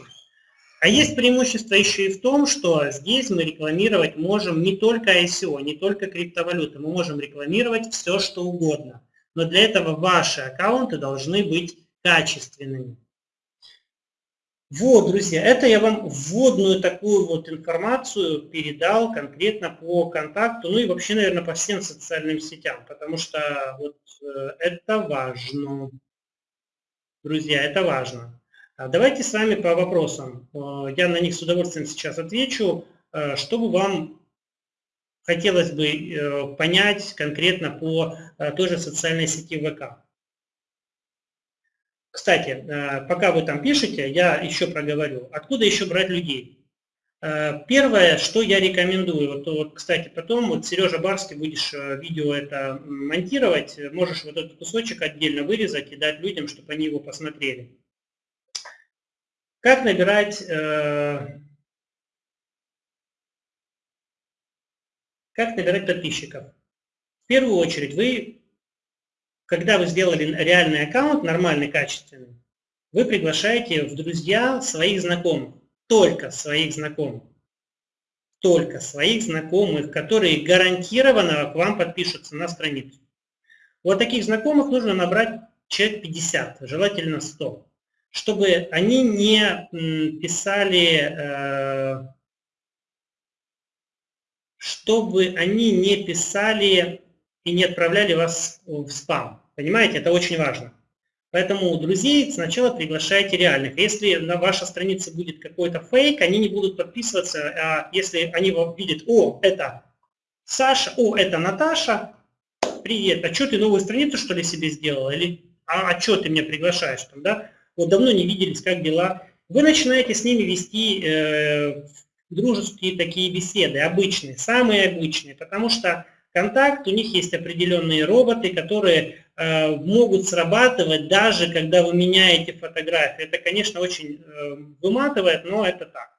А есть преимущество еще и в том, что здесь мы рекламировать можем не только ICO, не только криптовалюты, мы можем рекламировать все, что угодно но для этого ваши аккаунты должны быть качественными. Вот, друзья, это я вам вводную такую вот информацию передал конкретно по контакту, ну и вообще, наверное, по всем социальным сетям, потому что вот э, это важно. Друзья, это важно. А давайте с вами по вопросам. Э, я на них с удовольствием сейчас отвечу, э, чтобы вам хотелось бы понять конкретно по той же социальной сети ВК. Кстати, э, пока вы там пишете, я еще проговорю, откуда еще брать людей. Э, первое, что я рекомендую, вот, вот кстати, потом, вот Сережа Барский, будешь э, видео это монтировать, можешь вот этот кусочек отдельно вырезать и дать людям, чтобы они его посмотрели. Как набирать, как набирать подписчиков? В первую очередь вы когда вы сделали реальный аккаунт, нормальный, качественный, вы приглашаете в друзья своих знакомых, только своих знакомых, только своих знакомых, которые гарантированно к вам подпишутся на страницу. Вот таких знакомых нужно набрать человек 50, желательно 100, чтобы они не писали, э, чтобы они не писали и не отправляли вас в спам. Понимаете, это очень важно. Поэтому друзей сначала приглашайте реальных. Если на вашей странице будет какой-то фейк, они не будут подписываться, а если они видят, о, это Саша, о, это Наташа, привет, а что ты новую страницу что ли себе сделал? Или а, а что ты меня приглашаешь там, да? Вот давно не виделись, как дела? Вы начинаете с ними вести э, дружеские такие беседы, обычные, самые обычные, потому что контакт, у них есть определенные роботы, которые э, могут срабатывать даже когда вы меняете фотографии. Это, конечно, очень э, выматывает, но это так.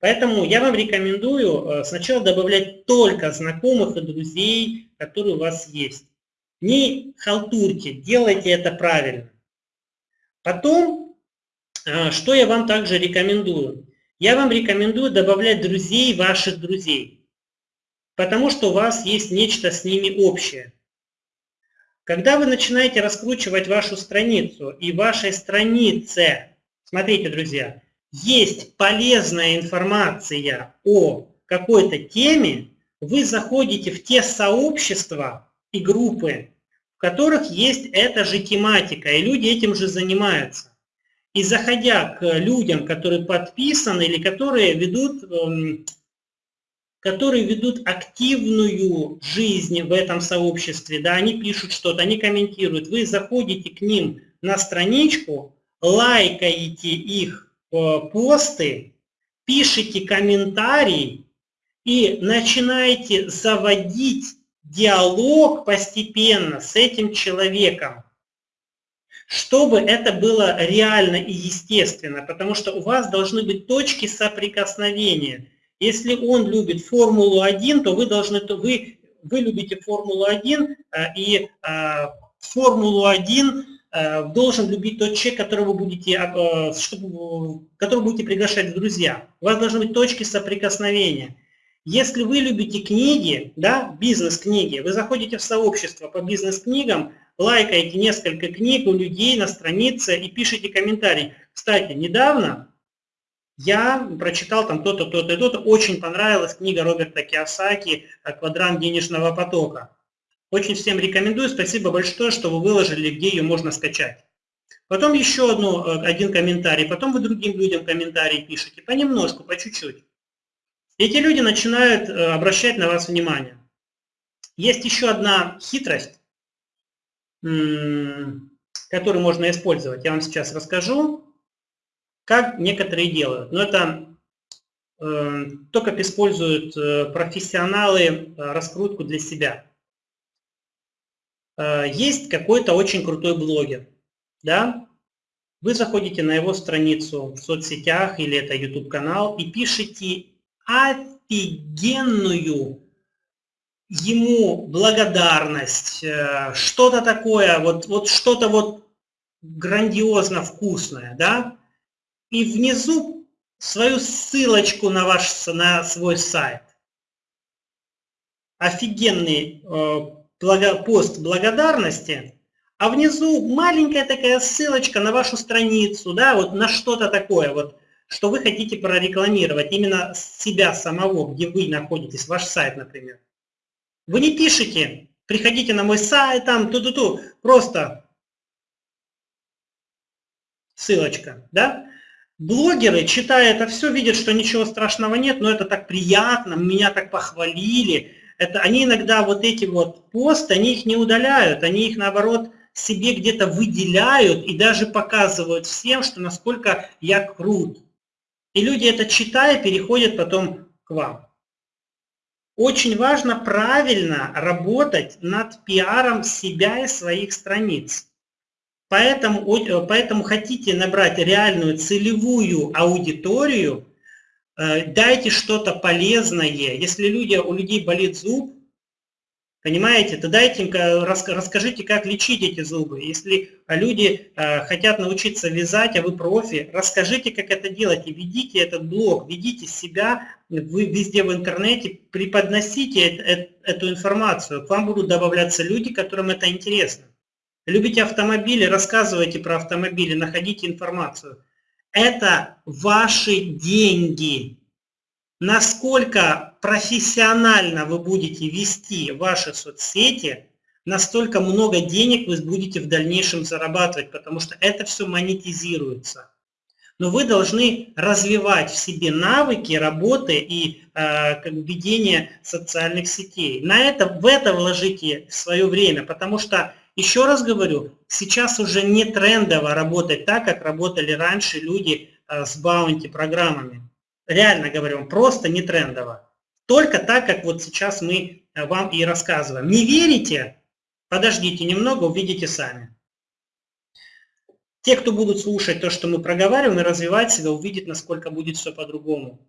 Поэтому я вам рекомендую э, сначала добавлять только знакомых и друзей, которые у вас есть. Не халтурьте, делайте это правильно. Потом, э, что я вам также рекомендую? Я вам рекомендую добавлять друзей ваших друзей потому что у вас есть нечто с ними общее. Когда вы начинаете раскручивать вашу страницу, и вашей странице, смотрите, друзья, есть полезная информация о какой-то теме, вы заходите в те сообщества и группы, в которых есть эта же тематика, и люди этим же занимаются. И заходя к людям, которые подписаны или которые ведут эм, которые ведут активную жизнь в этом сообществе, да, они пишут что-то, они комментируют, вы заходите к ним на страничку, лайкаете их э, посты, пишите комментарий и начинаете заводить диалог постепенно с этим человеком, чтобы это было реально и естественно, потому что у вас должны быть точки соприкосновения – если он любит Формулу-1, то вы должны, то вы, вы любите Формулу-1, э, и э, Формулу-1 э, должен любить тот человек, которого вы будете, которого будете приглашать в друзья. У вас должны быть точки соприкосновения. Если вы любите книги, да, бизнес-книги, вы заходите в сообщество по бизнес-книгам, лайкаете несколько книг у людей на странице и пишите комментарий. Кстати, недавно я прочитал там то-то, то-то и то-то. Очень понравилась книга Роберта Киосаки «Квадрант денежного потока». Очень всем рекомендую. Спасибо большое, что вы выложили, где ее можно скачать. Потом еще одну, э, один комментарий. Потом вы другим людям комментарии пишете. Понемножку, по чуть-чуть. Эти люди начинают э, обращать на вас внимание. Есть еще одна хитрость, которую можно использовать. Я вам сейчас расскажу как некоторые делают. Но это э, только используют э, профессионалы э, раскрутку для себя. Э, есть какой-то очень крутой блогер, да? Вы заходите на его страницу в соцсетях или это YouTube канал и пишете офигенную ему благодарность, э, что-то такое, вот, вот что-то вот грандиозно вкусное, да, и внизу свою ссылочку на, ваш, на свой сайт. Офигенный э, благо, пост благодарности, а внизу маленькая такая ссылочка на вашу страницу, да, вот на что-то такое, вот, что вы хотите прорекламировать, именно себя самого, где вы находитесь, ваш сайт, например. Вы не пишете, приходите на мой сайт, там, ту-ту-ту, просто ссылочка, да? Блогеры, читая это все, видят, что ничего страшного нет, но это так приятно, меня так похвалили. Это, они иногда вот эти вот посты, они их не удаляют, они их наоборот себе где-то выделяют и даже показывают всем, что насколько я крут. И люди это читая, переходят потом к вам. Очень важно правильно работать над пиаром себя и своих страниц. Поэтому, э, поэтому хотите набрать реальную целевую аудиторию, э, дайте что-то полезное. Если люди, у людей болит зуб, понимаете, то дайте расскажите, как лечить эти зубы. Если люди э, хотят научиться вязать, а вы профи, расскажите, как это делать, и ведите этот блог, ведите себя, вы везде в интернете, преподносите эту информацию. К вам будут добавляться люди, которым это интересно. Любите автомобили, рассказывайте про автомобили, находите информацию. Это ваши деньги. Насколько профессионально вы будете вести ваши соцсети, настолько много денег вы будете в дальнейшем зарабатывать, потому что это все монетизируется. Но вы должны развивать в себе навыки работы и э, как ведения социальных сетей. На это, в это вложите свое время, потому что еще раз говорю, сейчас уже не трендово работать так, как работали раньше люди э, с баунти-программами. Реально говорю, просто не трендово. Только так, как вот сейчас мы э, вам и рассказываем. Не верите? Подождите немного, увидите сами. Те, кто будут слушать то, что мы проговариваем, и развивать себя, увидят, насколько будет все по-другому.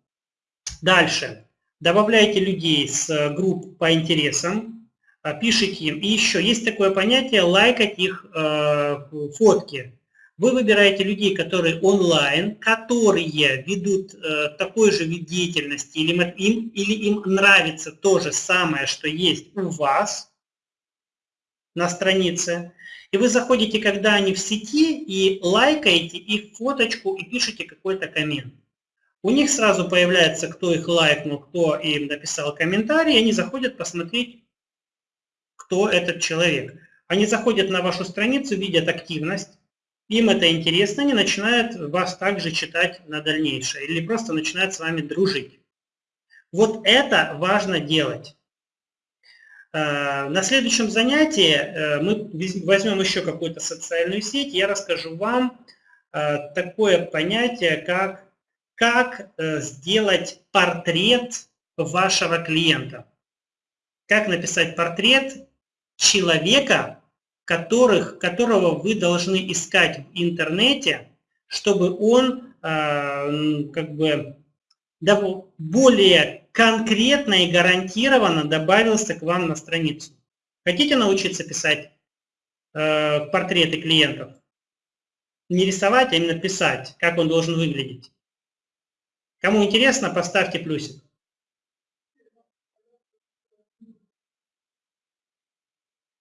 Дальше. Добавляйте людей с э, групп по интересам, а, пишите им. И еще есть такое понятие лайкать их э, фотки. Вы выбираете людей, которые онлайн, которые ведут э, такой же вид деятельности, или им, или им нравится то же самое, что есть у вас на странице. И вы заходите, когда они в сети, и лайкаете их фоточку и пишете какой-то коммент. У них сразу появляется, кто их лайкнул, кто им написал комментарий, и они заходят посмотреть, кто этот человек. Они заходят на вашу страницу, видят активность, им это интересно, они начинают вас также читать на дальнейшее или просто начинают с вами дружить. Вот это важно делать. Э, на следующем занятии э, мы возьмем еще какую-то социальную сеть, я расскажу вам э, такое понятие, как, как сделать портрет вашего клиента. Как написать портрет человека, которых, которого вы должны искать в интернете, чтобы он э, как бы более конкретно и гарантированно добавился к вам на страницу. Хотите научиться писать э, портреты клиентов? Не рисовать, а именно писать, как он должен выглядеть. Кому интересно, поставьте плюсик.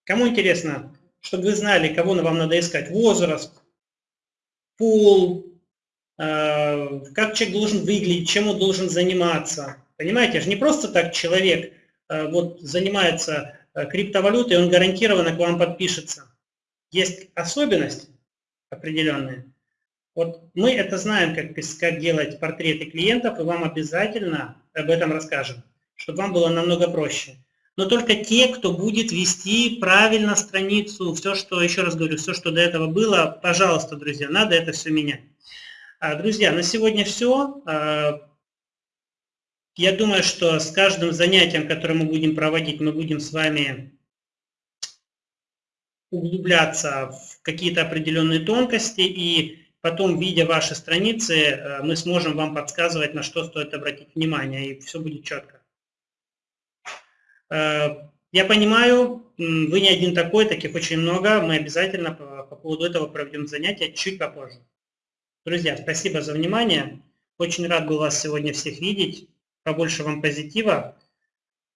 Кому интересно, чтобы вы знали, кого вам надо искать? Возраст, пол, э, как человек должен выглядеть, чем он должен заниматься. Понимаете, же не просто так человек э, вот занимается э, криптовалютой, он гарантированно к вам подпишется. Есть особенности определенные. Вот мы это знаем, как, как делать портреты клиентов, и вам обязательно об этом расскажем, чтобы вам было намного проще но только те, кто будет вести правильно страницу, все, что, еще раз говорю, все, что до этого было, пожалуйста, друзья, надо это все менять. А, друзья, на сегодня все. А, я думаю, что с каждым занятием, которое мы будем проводить, мы будем с вами углубляться в какие-то определенные тонкости, и потом, видя ваши страницы, а, мы сможем вам подсказывать, на что стоит обратить внимание, и все будет четко. Э, я понимаю, вы не один такой, таких очень много. Мы обязательно по, по поводу этого проведем занятия чуть попозже. Друзья, спасибо за внимание. Очень рад был вас сегодня всех видеть. Побольше вам позитива.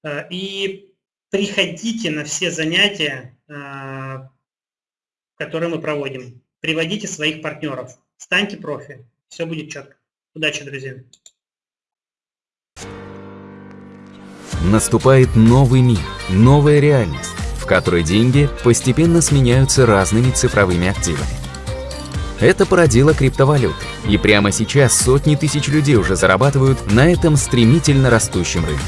Э, и приходите на все занятия. Э, который мы проводим. Приводите своих партнеров, станьте профи, все будет четко. Удачи, друзья! Наступает новый мир, новая реальность, в которой деньги постепенно сменяются разными цифровыми активами. Это породило криптовалюты, и прямо сейчас сотни тысяч людей уже зарабатывают на этом стремительно растущем рынке.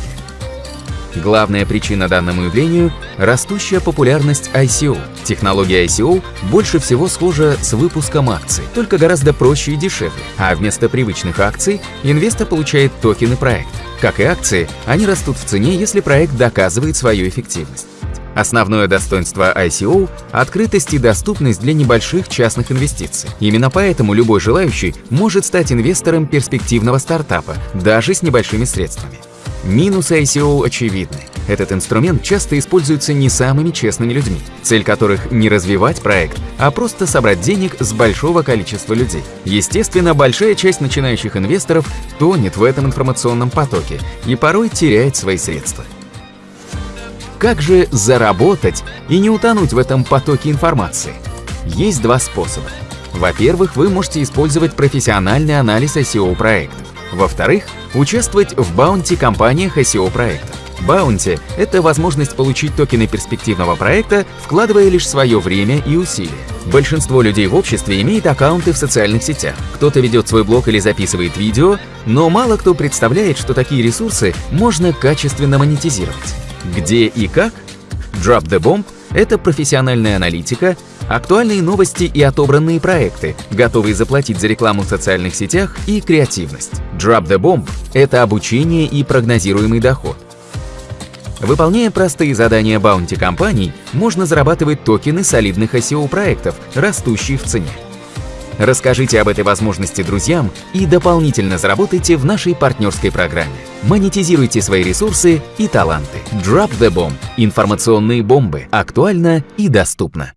Главная причина данному явлению – растущая популярность ICO. Технология ICO больше всего схожа с выпуском акций, только гораздо проще и дешевле. А вместо привычных акций инвестор получает токены проекта. Как и акции, они растут в цене, если проект доказывает свою эффективность. Основное достоинство ICO – открытость и доступность для небольших частных инвестиций. Именно поэтому любой желающий может стать инвестором перспективного стартапа, даже с небольшими средствами. Минусы ICO очевидны. Этот инструмент часто используется не самыми честными людьми, цель которых не развивать проект, а просто собрать денег с большого количества людей. Естественно, большая часть начинающих инвесторов тонет в этом информационном потоке и порой теряет свои средства. Как же заработать и не утонуть в этом потоке информации? Есть два способа. Во-первых, вы можете использовать профессиональный анализ ICO проектов. Во-вторых, участвовать в баунти-компаниях SEO проектов. Баунти – это возможность получить токены перспективного проекта, вкладывая лишь свое время и усилия. Большинство людей в обществе имеет аккаунты в социальных сетях. Кто-то ведет свой блог или записывает видео, но мало кто представляет, что такие ресурсы можно качественно монетизировать. Где и как? Drop the Bomb – это профессиональная аналитика, актуальные новости и отобранные проекты, готовые заплатить за рекламу в социальных сетях и креативность. Drop the Bomb – это обучение и прогнозируемый доход. Выполняя простые задания баунти компаний, можно зарабатывать токены солидных SEO-проектов, растущие в цене. Расскажите об этой возможности друзьям и дополнительно заработайте в нашей партнерской программе. Монетизируйте свои ресурсы и таланты. Drop the Bomb – информационные бомбы. Актуально и доступно.